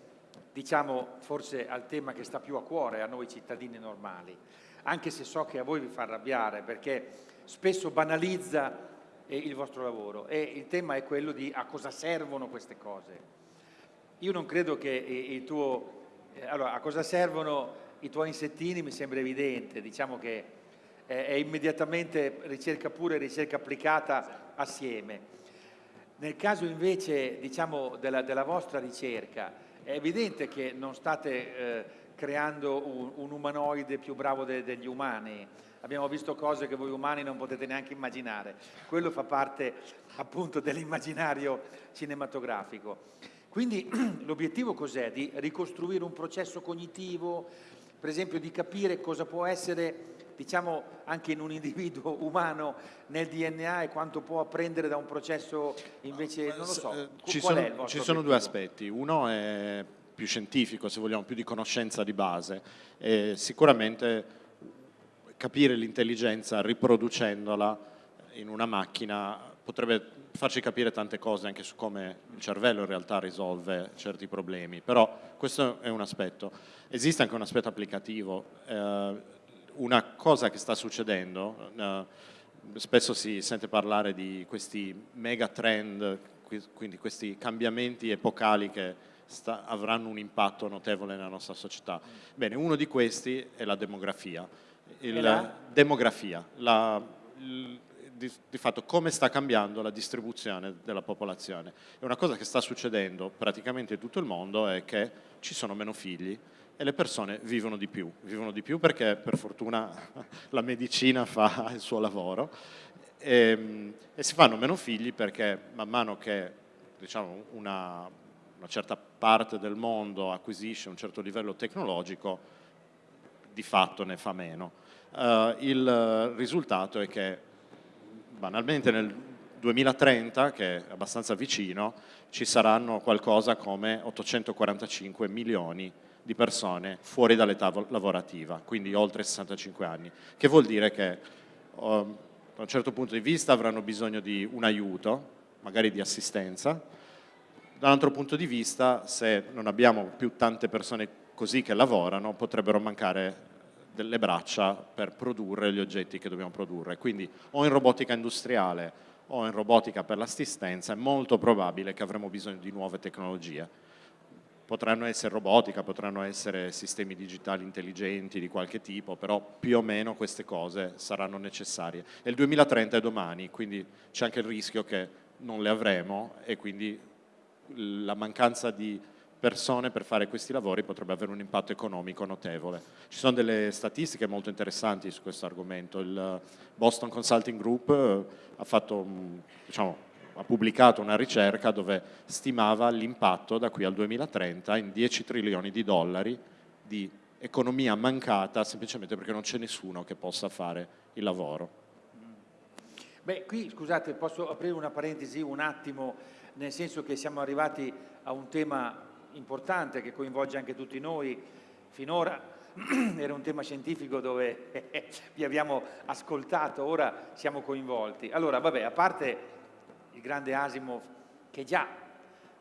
diciamo forse al tema che sta più a cuore a noi cittadini normali, anche se so che a voi vi fa arrabbiare perché spesso banalizza eh, il vostro lavoro e il tema è quello di a cosa servono queste cose. Io non credo che il tuo... Eh, allora, a cosa servono i tuoi insettini mi sembra evidente, diciamo che è immediatamente ricerca pura e ricerca applicata assieme. Nel caso invece diciamo, della, della, vostra ricerca, è evidente che non state eh, creando un, un, umanoide più bravo de, degli umani, abbiamo visto cose che voi umani non potete neanche immaginare, quello fa parte appunto dell'immaginario cinematografico. Quindi *clears throat* l'obiettivo cos'è? Di ricostruire un processo cognitivo, per esempio di capire cosa può essere diciamo anche in un individuo *laughs* umano nel DNA e quanto può apprendere da un processo invece, non lo so, eh, ci sono, ci sono due aspetti, uno è più scientifico se vogliamo, più di conoscenza di base e sicuramente capire l'intelligenza riproducendola in una macchina potrebbe farci capire tante cose anche su come il cervello in realtà risolve certi problemi, però questo è un aspetto. Esiste anche un aspetto applicativo, eh, una cosa che sta succedendo, eh, spesso si sente parlare di questi mega trend, quindi questi cambiamenti epocali che sta, avranno un impatto notevole nella nostra società. Bene, uno di questi è la demografia. Il, la? Demografia, la, il, di, di, fatto come sta cambiando la distribuzione della popolazione. E una cosa che sta succedendo praticamente in tutto il mondo è che ci sono meno figli, e le persone vivono di più, vivono di più perché per fortuna *laughs* la medicina fa il suo lavoro e, ehm, e si fanno meno figli perché man mano che diciamo, una, una certa parte del mondo acquisisce un certo livello tecnologico, di fatto ne fa meno. Uh, il risultato è che banalmente nel 2030, che è abbastanza vicino, ci saranno qualcosa come 845 milioni di persone fuori dall'età lavorativa, quindi oltre 65 anni, che vuol dire che um, da un certo punto di vista avranno bisogno di un aiuto, magari di assistenza, da un altro punto di vista se non abbiamo più tante persone così che lavorano potrebbero mancare delle braccia per produrre gli oggetti che dobbiamo produrre, quindi o in robotica industriale o in robotica per l'assistenza è molto probabile che avremo bisogno di nuove tecnologie potranno essere robotica, potranno essere sistemi digitali intelligenti di qualche tipo, però più o meno queste cose saranno necessarie. E il 2030 è domani, quindi c'è anche il rischio che non le avremo e quindi la mancanza di persone per fare questi lavori potrebbe avere un impatto economico notevole. Ci sono delle statistiche molto interessanti su questo argomento. Il Boston Consulting Group eh, ha fatto, diciamo, ha pubblicato una ricerca dove stimava l'impatto da qui al 2030 in 10 trilioni di dollari di economia mancata semplicemente perché non c'è nessuno che possa fare il lavoro. Beh, qui scusate, posso aprire una parentesi un attimo, nel senso che siamo arrivati a un tema importante che coinvolge anche tutti noi. Finora *clears throat* era un tema scientifico dove vi abbiamo ascoltato, ora siamo coinvolti. Allora, vabbè, a parte il grande Asimov che già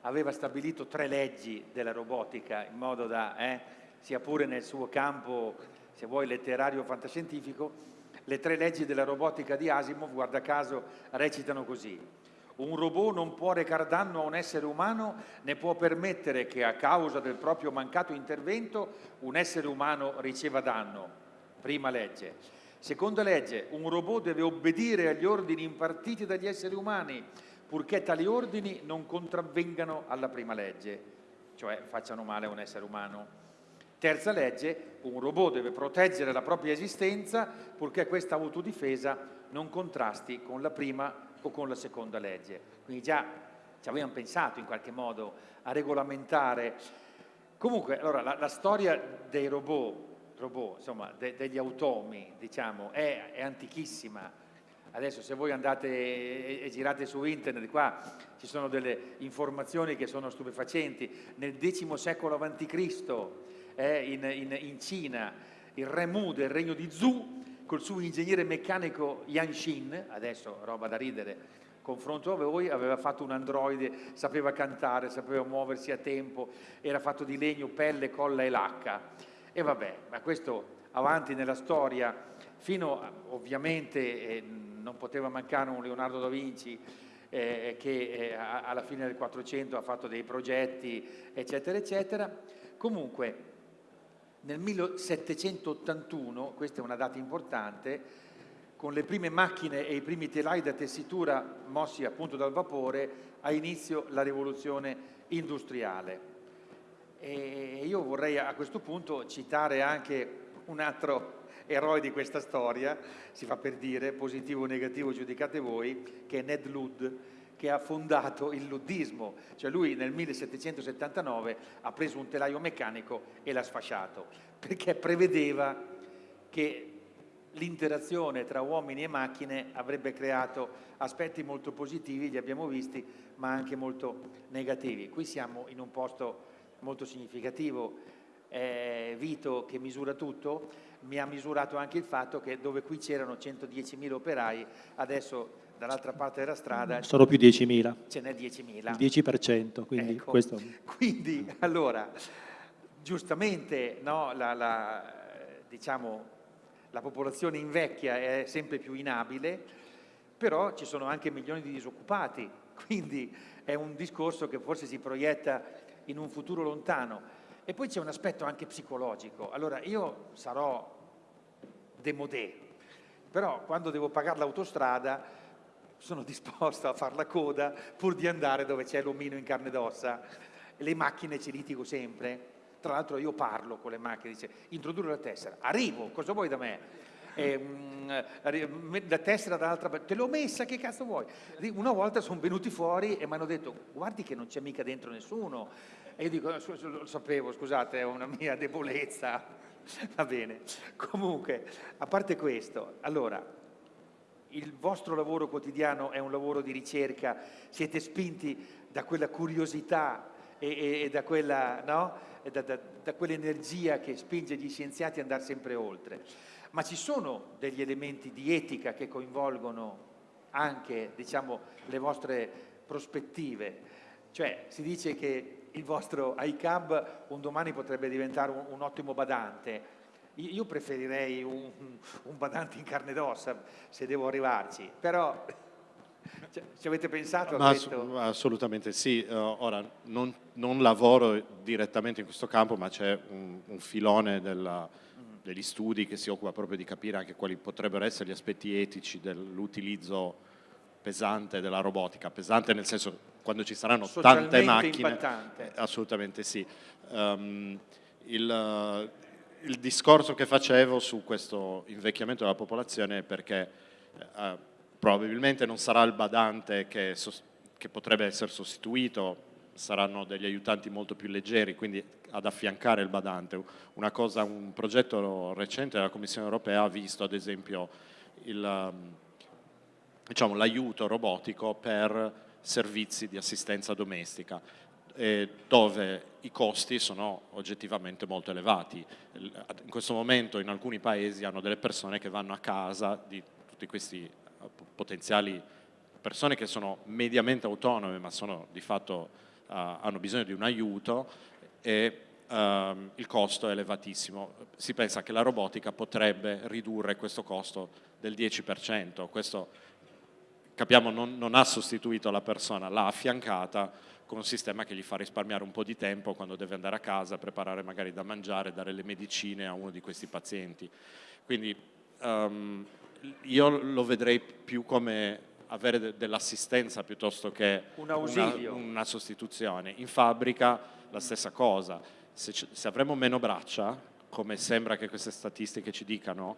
aveva stabilito tre leggi della robotica in modo da, eh, sia pure nel suo campo, se vuoi, letterario o fantascientifico, le tre leggi della robotica di Asimov, guarda caso, recitano così. Un robot non può recare danno a un essere umano né può permettere che a causa del proprio mancato intervento un essere umano riceva danno. Prima legge. Seconda legge, un robot deve obbedire agli ordini impartiti dagli esseri umani purché tali ordini non contravvengano alla prima legge, cioè facciano male a un essere umano. Terza legge, un robot deve proteggere la propria esistenza purché questa autodifesa non contrasti con la prima o con la seconda legge. Quindi già ci avevamo pensato in qualche modo a regolamentare. Comunque, allora, la, la storia dei robot, robot insomma, de, degli automi, diciamo, è, è, antichissima. Adesso se voi andate e, e, girate su internet, qua ci sono delle informazioni che sono stupefacenti. Nel X secolo a.C., eh, in, in, in Cina, il re Mu del regno di Zhou col suo ingegnere meccanico Yan Shin, adesso roba da ridere, confronto a voi, aveva fatto un androide, sapeva cantare, sapeva muoversi a tempo, era fatto di legno, pelle, colla e lacca. E vabbè, ma questo avanti nella storia, fino a, ovviamente eh, non poteva mancare un Leonardo da Vinci eh, che eh, alla fine del 400 ha fatto dei progetti, eccetera, eccetera. Comunque, nel 1781, questa è una data importante, con le prime macchine e i primi telai da tessitura mossi appunto dal vapore, ha inizio la rivoluzione industriale. E io vorrei a questo punto citare anche un altro eroe di questa storia, si fa per dire, positivo o negativo giudicate voi, che è Ned Ludd, che ha fondato il luddismo, cioè lui nel 1779 ha preso un telaio meccanico e l'ha sfasciato, perché prevedeva che l'interazione tra uomini e macchine avrebbe creato aspetti molto positivi, li abbiamo visti, ma anche molto negativi. Qui siamo in un posto molto significativo, eh, Vito che misura tutto, mi ha misurato anche il fatto che dove qui c'erano 110.000 operai, adesso dall'altra parte della strada... Sono più 10.000. Ce n'è 10.000. Il 10%, quindi ecco. questo... *laughs* Quindi, allora, giustamente, no, la, la, diciamo, la popolazione invecchia è sempre più inabile, però ci sono anche milioni di disoccupati, quindi è un discorso che forse si proietta in un futuro lontano. E poi c'è un aspetto anche psicologico. Allora, io sarò demodé, però quando devo pagare l'autostrada sono *laughs* disposto a fare la coda pur di andare dove c'è l'omino in carne ed ossa. Le macchine ci litigo sempre. Tra l'altro io parlo con le macchine, dice introdurre la tessera. Arrivo, cosa vuoi da me? Eh, la tessera dall'altra parte, te l'ho messa, che cazzo vuoi? Una volta sono venuti fuori e mi hanno detto guardi che non c'è mica dentro nessuno. E io dico, lo sapevo, scusate, è una mia debolezza. Va bene. Comunque, a parte questo, allora, il vostro lavoro quotidiano è un lavoro di ricerca, siete spinti da quella curiosità e, e, e da, quella, no? da, da, da quell'energia che spinge gli scienziati ad andare sempre oltre. Ma ci sono degli elementi di etica che coinvolgono anche diciamo, le vostre prospettive. Cioè si dice che il vostro iCab un domani potrebbe diventare un, un ottimo badante, io preferirei un, un badante in carne ed ossa se devo arrivarci, però ci avete pensato? Ass assolutamente sì, uh, ora non, non, lavoro direttamente in questo campo ma c'è un, un, filone della, mm. degli studi che si occupa proprio di capire anche quali potrebbero essere gli aspetti etici dell'utilizzo pesante della robotica, pesante nel senso quando ci saranno tante macchine, impattante. assolutamente sì. Um, il, il discorso che facevo su questo invecchiamento della popolazione è perché eh, probabilmente non sarà il badante che, che, potrebbe essere sostituito, saranno degli aiutanti molto più leggeri, quindi ad affiancare il badante. Una cosa, un progetto recente della Commissione europea ha visto ad esempio um, diciamo, l'aiuto robotico per servizi di assistenza domestica dove i costi sono oggettivamente molto elevati. In questo momento in alcuni paesi hanno delle persone che vanno a casa di tutti questi eh, potenziali persone che sono mediamente autonome ma sono di fatto uh, hanno bisogno di un aiuto e um, il costo è elevatissimo. Si pensa che la robotica potrebbe ridurre questo costo del 10%, questo capiamo non, non ha sostituito la persona, l'ha affiancata con un sistema che gli fa risparmiare un po' di tempo quando deve andare a casa, preparare magari da mangiare, dare le medicine a uno di questi pazienti. Quindi um, io lo vedrei più come avere de dell'assistenza piuttosto che un una, una, sostituzione. In fabbrica la stessa cosa, se, se avremo meno braccia, come sembra che queste statistiche ci dicano,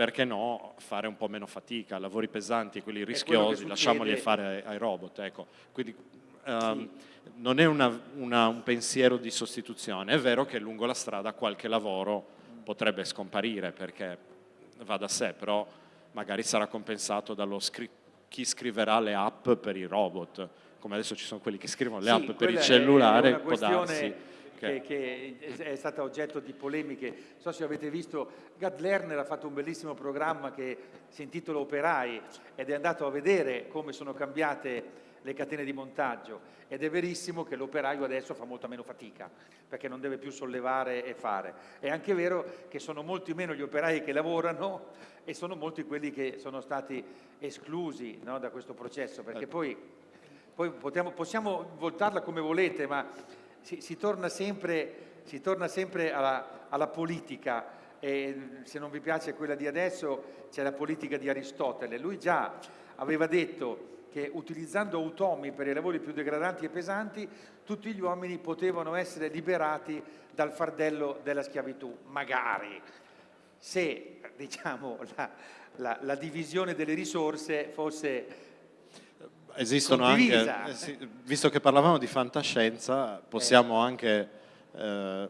perché no fare un po' meno fatica, lavori pesanti quelli rischiosi, lasciamoli fare ai, ai robot. Ecco. Quindi um, sì. non è una, una, un pensiero di sostituzione, è vero che lungo la strada qualche lavoro potrebbe scomparire perché va da sé, però magari sarà compensato dallo scritto chi scriverà le app per i robot, come adesso ci sono quelli che scrivono le sì, app per il cellulare, può darsi che, che, è stata oggetto di polemiche. Non so se avete visto, Gad Lerner ha fatto un bellissimo programma che si intitola Operai ed è andato a vedere come sono cambiate le catene di montaggio ed è verissimo che l'operaio adesso fa molta meno fatica perché non deve più sollevare e fare. È anche vero che sono molti meno gli operai che lavorano e sono molti quelli che sono stati esclusi no, da questo processo perché ecco. poi, poi potiamo, possiamo voltarla come volete ma si, si torna sempre, si torna sempre alla, alla politica. E se non vi piace quella di adesso c'è la politica di Aristotele. Lui già aveva detto che utilizzando automi per i lavori più degradanti e pesanti, tutti gli uomini potevano essere liberati dal fardello della schiavitù, magari, se diciamo, la, la, la divisione delle risorse fosse Esistono condivisa. anche, eh, visto che parlavamo di fantascienza, possiamo eh. anche eh,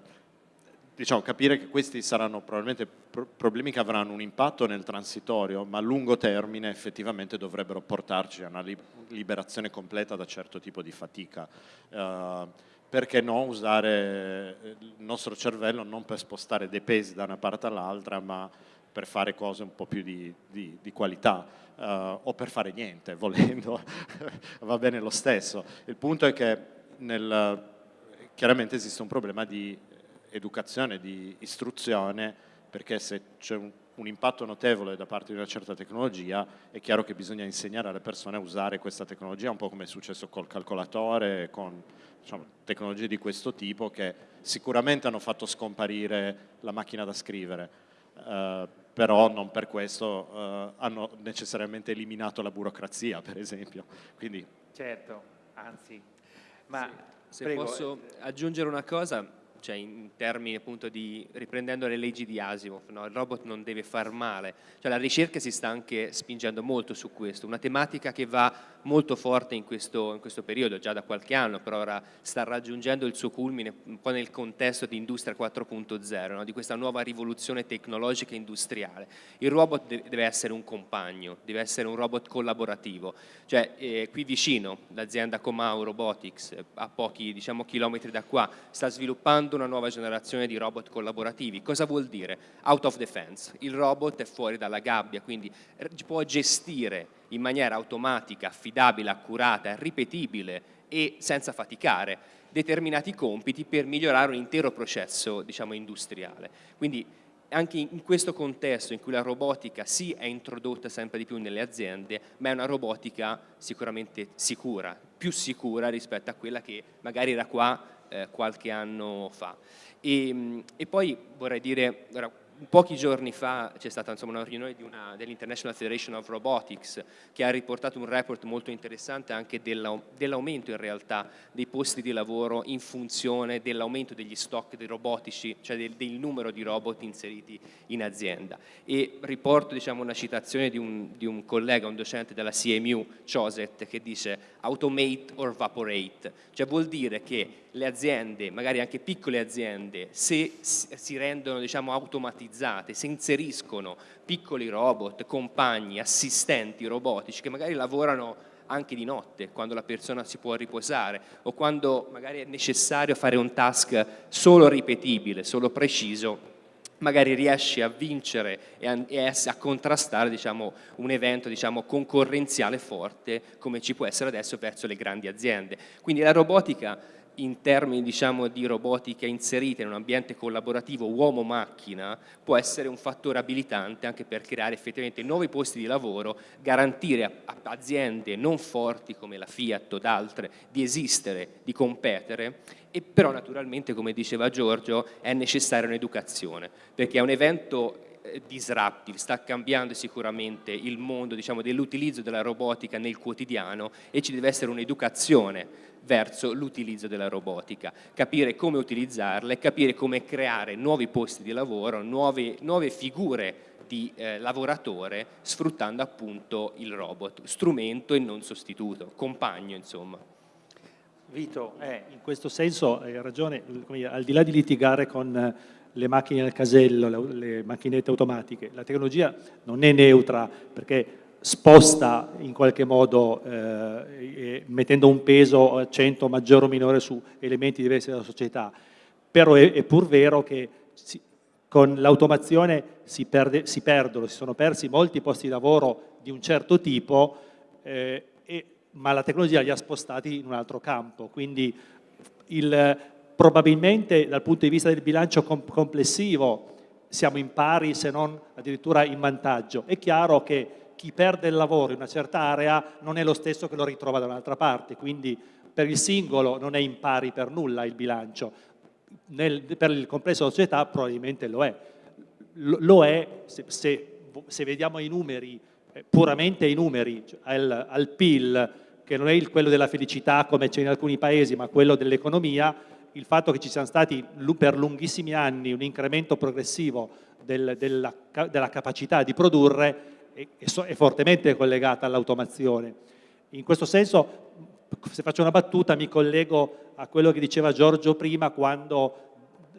diciamo, capire che questi saranno probabilmente pro problemi che avranno un impatto nel transitorio, ma a lungo termine effettivamente dovrebbero portarci a una li liberazione completa da certo tipo di fatica. Uh, perché no usare il nostro cervello non per spostare dei pesi da una parte all'altra, ma per fare cose un po' più di, di, di qualità uh, o per fare niente, *laughs* volendo, va bene lo stesso. Il punto è che nel, chiaramente esiste un problema di educazione, di istruzione, perché se c'è un, un, impatto notevole da parte di una certa tecnologia, è chiaro che bisogna insegnare alle persone a usare questa tecnologia, un po' come è successo col calcolatore, con diciamo, tecnologie di questo tipo che sicuramente hanno fatto scomparire la macchina da scrivere, eh, però non per questo eh, hanno necessariamente eliminato la burocrazia, per esempio. Quindi... Certo, anzi, ma... Sì, se prego. posso eh, aggiungere una cosa, cioè in termini appunto di, riprendendo le leggi di Asimov, no? il robot non deve far male, cioè la ricerca si sta anche spingendo molto su questo, una tematica che va molto forte in questo, in questo periodo, già da qualche anno, però ora sta raggiungendo il suo culmine un po' nel contesto di Industria 4.0, no? di questa nuova rivoluzione tecnologica e industriale. Il robot deve essere un compagno, deve essere un robot collaborativo, cioè eh, qui vicino l'azienda Comau Robotics, a pochi diciamo, chilometri da qua, sta sviluppando creando una nuova generazione di robot collaborativi. Cosa vuol dire? Out of defense. Il robot è fuori dalla gabbia, quindi può gestire in maniera automatica, affidabile, accurata, ripetibile e senza faticare determinati compiti per migliorare un intero processo diciamo, industriale. Quindi anche in questo contesto in cui la robotica sì è introdotta sempre di più nelle aziende, ma è una robotica sicuramente sicura, più sicura rispetto a quella che magari era qua eh, qualche anno fa. E, e, poi vorrei dire, pochi giorni fa c'è stata insomma, una riunione dell'International Federation of Robotics che ha riportato un report molto interessante anche dell'aumento in realtà dei posti di lavoro in funzione dell'aumento degli stock di robotici, cioè del, del, numero di robot inseriti in azienda. E riporto diciamo, una citazione di un, di un collega, un docente della CMU, Choset, che dice automate or vaporate, cioè vuol dire che le aziende, magari anche piccole aziende, se si rendono diciamo, automatizzate, se inseriscono piccoli robot, compagni, assistenti robotici che magari lavorano anche di notte, quando la persona si può riposare o quando magari è necessario fare un task solo ripetibile, solo preciso, magari riesci a vincere e a, e a contrastare diciamo, un evento diciamo, concorrenziale forte come ci può essere adesso verso le grandi aziende. Quindi la robotica in termini diciamo, di robotica inserita in un ambiente collaborativo uomo-macchina può essere un fattore abilitante anche per creare effettivamente nuovi posti di lavoro, garantire a, aziende non forti come la Fiat o altre di esistere, di competere e però naturalmente come diceva Giorgio è necessaria un'educazione perché è un evento eh, disruptive, sta cambiando sicuramente il mondo diciamo, dell'utilizzo della robotica nel quotidiano e ci deve essere un'educazione verso l'utilizzo della robotica, capire come utilizzarla e capire come creare nuovi posti di lavoro, nuove, nuove figure di eh, lavoratore sfruttando appunto il robot, strumento e non sostituto, compagno insomma. Vito, eh, in questo senso hai ragione, al di là di litigare con eh, le macchine al casello, le, le macchinette automatiche, la tecnologia non è neutra perché sposta in qualche modo eh, mettendo un peso, accento maggiore o minore su elementi diversi della società, però è, è pur vero che si, con l'automazione si, si, perdono, si sono persi molti posti di lavoro di un certo tipo, eh, e, ma la tecnologia li ha spostati in un altro campo, quindi il, probabilmente dal punto di vista del bilancio com complessivo siamo in pari se non addirittura in vantaggio. È chiaro che chi perde il lavoro in una certa area non è lo stesso che lo ritrova da un'altra parte, quindi per il singolo non è in pari per nulla il bilancio, Nel, per il complesso della società probabilmente lo è. Lo, lo è se, se, se, vediamo i numeri, eh, puramente i numeri, cioè al, al PIL, che non è il, quello della felicità come c'è in alcuni paesi, ma quello dell'economia, il fatto che ci siano stati per lunghissimi anni un incremento progressivo del, della, della capacità di produrre è fortemente collegata all'automazione. In questo senso, se faccio una battuta, mi collego a quello che diceva Giorgio prima quando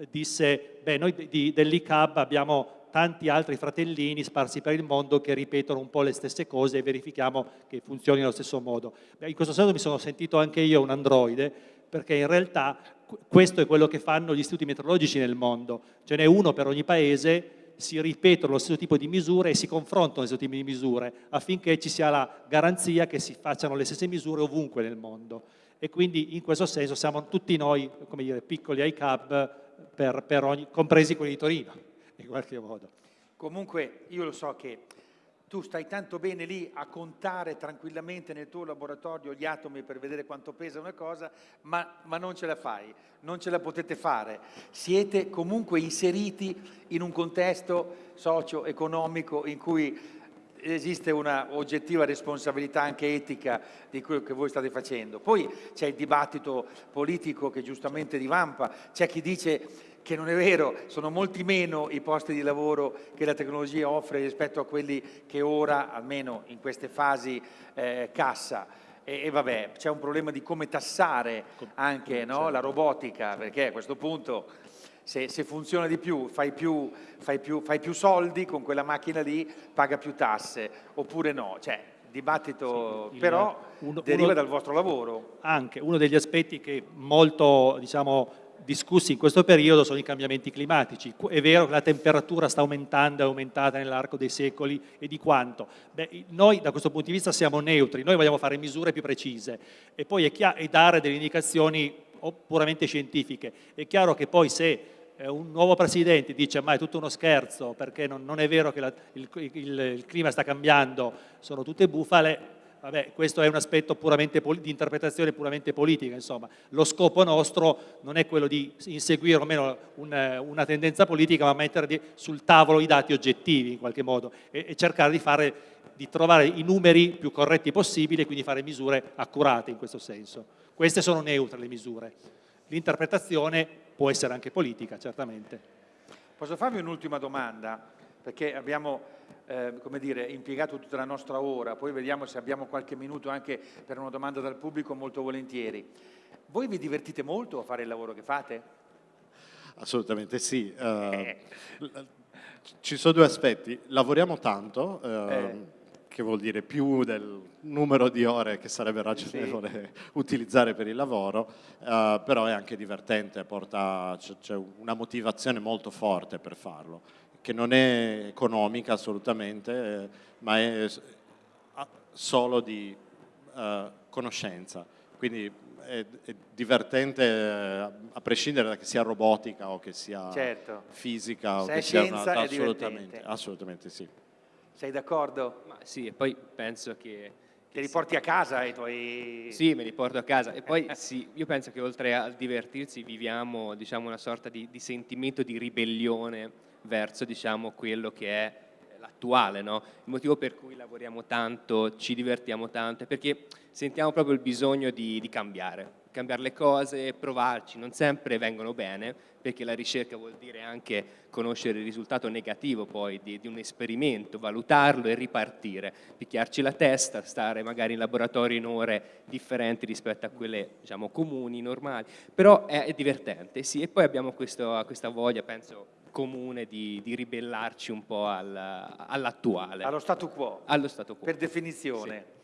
disse, beh, noi dell'ICAB abbiamo tanti altri fratellini sparsi per il mondo che ripetono un po' le stesse cose e verifichiamo che funzioni allo stesso modo. Beh, in questo senso mi sono sentito anche io un androide, perché in realtà questo è quello che fanno gli istituti meteorologici nel mondo. Ce n'è uno per ogni paese si ripetono lo stesso tipo di misure e si confrontano lo stesso tipo di misure affinché ci sia la garanzia che si facciano le stesse misure ovunque nel mondo. E quindi in questo senso siamo tutti noi, come dire, piccoli per ogni, compresi quelli di Torino, in qualche modo. Comunque io lo so che tu stai tanto bene lì a contare tranquillamente nel tuo laboratorio gli atomi per vedere quanto pesa una cosa, ma, ma non ce la fai, non ce la potete fare. Siete comunque inseriti in un contesto socio-economico in cui esiste una oggettiva responsabilità anche etica di quello che voi state facendo. Poi c'è il dibattito politico che giustamente divampa, c'è chi dice che non è vero, sono molti meno i posti di lavoro che la tecnologia offre rispetto a quelli che ora, almeno in queste fasi, eh, cassa. E, e vabbè, c'è un problema di come tassare anche no, la robotica, perché a questo punto se, se funziona di più fai, più, fai più, fai più soldi con quella macchina lì, paga più tasse, oppure no. Cioè, dibattito sì, il, però uno, deriva uno, dal vostro lavoro. Anche, uno degli aspetti che molto, diciamo, discussi in questo periodo sono i cambiamenti climatici. È vero che la temperatura sta aumentando, è aumentata nell'arco dei secoli e di quanto? Beh, noi da questo punto di vista siamo neutri, noi vogliamo fare misure più precise e poi e dare delle indicazioni puramente scientifiche. È chiaro che poi se eh, un nuovo presidente dice ma è tutto uno scherzo perché non, non è vero che la, il, il, il clima sta cambiando, sono tutte bufale, Vabbè, questo è un aspetto di interpretazione puramente politica, insomma. Lo scopo nostro non è quello di inseguire o meno un, una tendenza politica, ma mettere sul tavolo i dati oggettivi in qualche modo e, e cercare di, fare, di trovare i numeri più corretti possibili e quindi fare misure accurate in questo senso. Queste sono neutre le misure. L'interpretazione può essere anche politica, certamente. Posso farvi un'ultima domanda? Perché abbiamo eh, come dire, impiegato tutta la nostra ora, poi vediamo se abbiamo qualche minuto anche per una domanda dal pubblico molto volentieri. Voi vi divertite molto a fare il lavoro che fate? Assolutamente sì. Uh, ci sono due aspetti. Lavoriamo tanto, uh, eh. che vuol dire più del numero di ore che sarebbe ragionevole sì. *laughs* utilizzare per il lavoro, uh, però è anche divertente, c'è una motivazione molto forte per farlo, che non è economica assolutamente, eh, ma è solo di uh, conoscenza. Quindi è, è divertente eh, a prescindere da che sia robotica o che sia certo. fisica o Se che sia una, assolutamente, assolutamente sì. Sei d'accordo? Ma sì, e poi penso che... Te li porti a casa i tuoi... Sì, me li porto a casa. E poi *laughs* sì, io penso che oltre a divertirsi viviamo diciamo, una sorta di, di sentimento di ribellione verso diciamo, quello che è l'attuale, no? il motivo per cui lavoriamo tanto, ci divertiamo tanto, è perché sentiamo proprio il bisogno di, di cambiare, cambiare le cose, provarci, non sempre vengono bene, perché la ricerca vuol dire anche conoscere il risultato negativo poi di, di, un esperimento, valutarlo e ripartire, picchiarci la testa, stare magari in laboratorio in ore differenti rispetto a quelle diciamo, comuni, normali, però è, è divertente, sì, e poi abbiamo questo, questa voglia, penso, comune di, di ribellarci un po' al, all'attuale. Allo statu quo. Allo statu quo. Per definizione. Sì.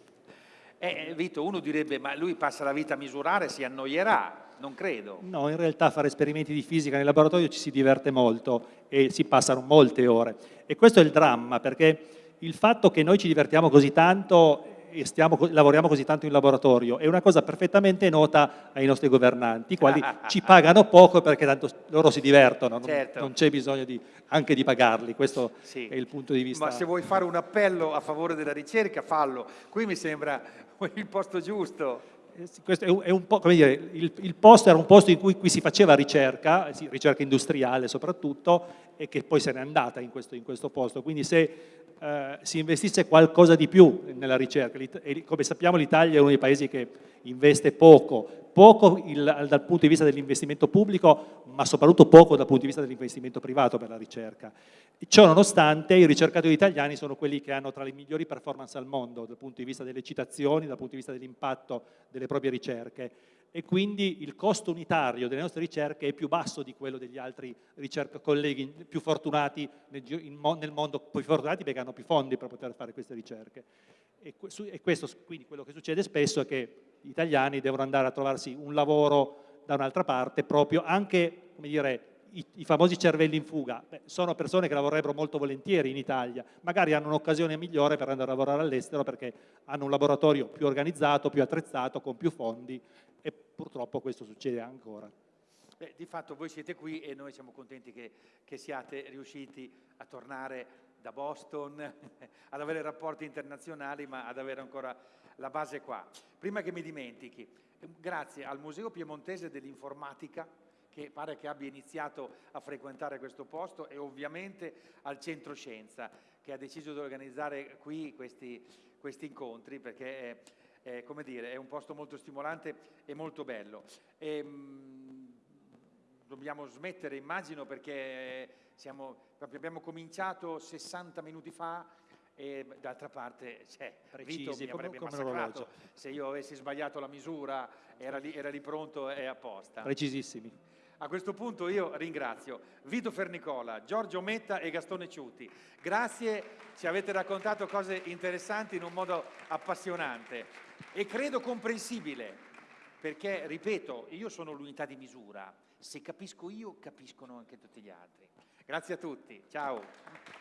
Eh, Vito, uno direbbe, ma lui passa la vita a misurare, si annoierà. Non credo. No, in realtà fare esperimenti di fisica nel laboratorio ci si diverte molto e si passano molte ore. E questo è il dramma, perché il fatto che noi ci divertiamo così tanto e stiamo, lavoriamo così tanto in laboratorio, è una cosa perfettamente nota ai nostri governanti, i quali *laughs* ci pagano poco perché tanto loro si divertono, certo. non, c'è bisogno di, anche di pagarli, questo sì. è il punto di vista. Ma se vuoi fare un appello a favore della ricerca, fallo. Qui mi sembra *laughs* il posto giusto. Eh, questo è un, è un po', come dire, il, il, posto era un posto in cui, cui si faceva ricerca, ricerca industriale soprattutto, e che poi se n'è andata in questo, in questo posto. Quindi se eh, si investisse qualcosa di più nella ricerca. E come sappiamo l'Italia è uno dei paesi che investe poco, poco il, dal punto di vista dell'investimento pubblico, ma soprattutto poco dal punto di vista dell'investimento privato per la ricerca. Ciò nonostante i ricercatori italiani sono quelli che hanno tra le migliori performance al mondo dal punto di vista delle citazioni, dal punto di vista dell'impatto delle proprie ricerche e quindi il costo unitario delle nostre ricerche è più basso di quello degli altri colleghi più fortunati nel, mondo, più fortunati perché hanno più fondi per poter fare queste ricerche. E, questo, quindi quello che succede spesso è che gli italiani devono andare a trovarsi un lavoro da un'altra parte, proprio anche, come dire, i, i, famosi cervelli in fuga, Beh, sono persone che lavorerebbero molto volentieri in Italia, magari hanno un'occasione migliore per andare a lavorare all'estero perché hanno un laboratorio più organizzato, più attrezzato, con più fondi e purtroppo questo succede ancora. Beh, di fatto voi siete qui e noi siamo contenti che, che siate riusciti a tornare da Boston, *laughs* ad avere rapporti internazionali, ma ad avere ancora la base qua. Prima che mi dimentichi, grazie al Museo Piemontese dell'Informatica, che pare che abbia iniziato a frequentare questo posto, e ovviamente al Centro Scienza, che ha deciso di organizzare qui questi, questi incontri, perché è, come dire, è un posto molto stimolante e molto bello. E, ehm, mh, dobbiamo smettere, immagino, perché siamo, abbiamo cominciato 60 minuti fa e d'altra parte cioè, Precisi, Vito mi avrebbe come, massacrato. se io avessi sbagliato la misura era lì, era lì pronto e apposta precisissimi a questo punto io ringrazio Vito Fernicola, Giorgio Metta e Gastone Ciuti. Grazie, ci avete raccontato cose interessanti in un modo appassionante e credo comprensibile, perché, ripeto, io sono l'unità di misura. Se capisco io, capiscono anche tutti gli altri. Grazie a tutti, ciao.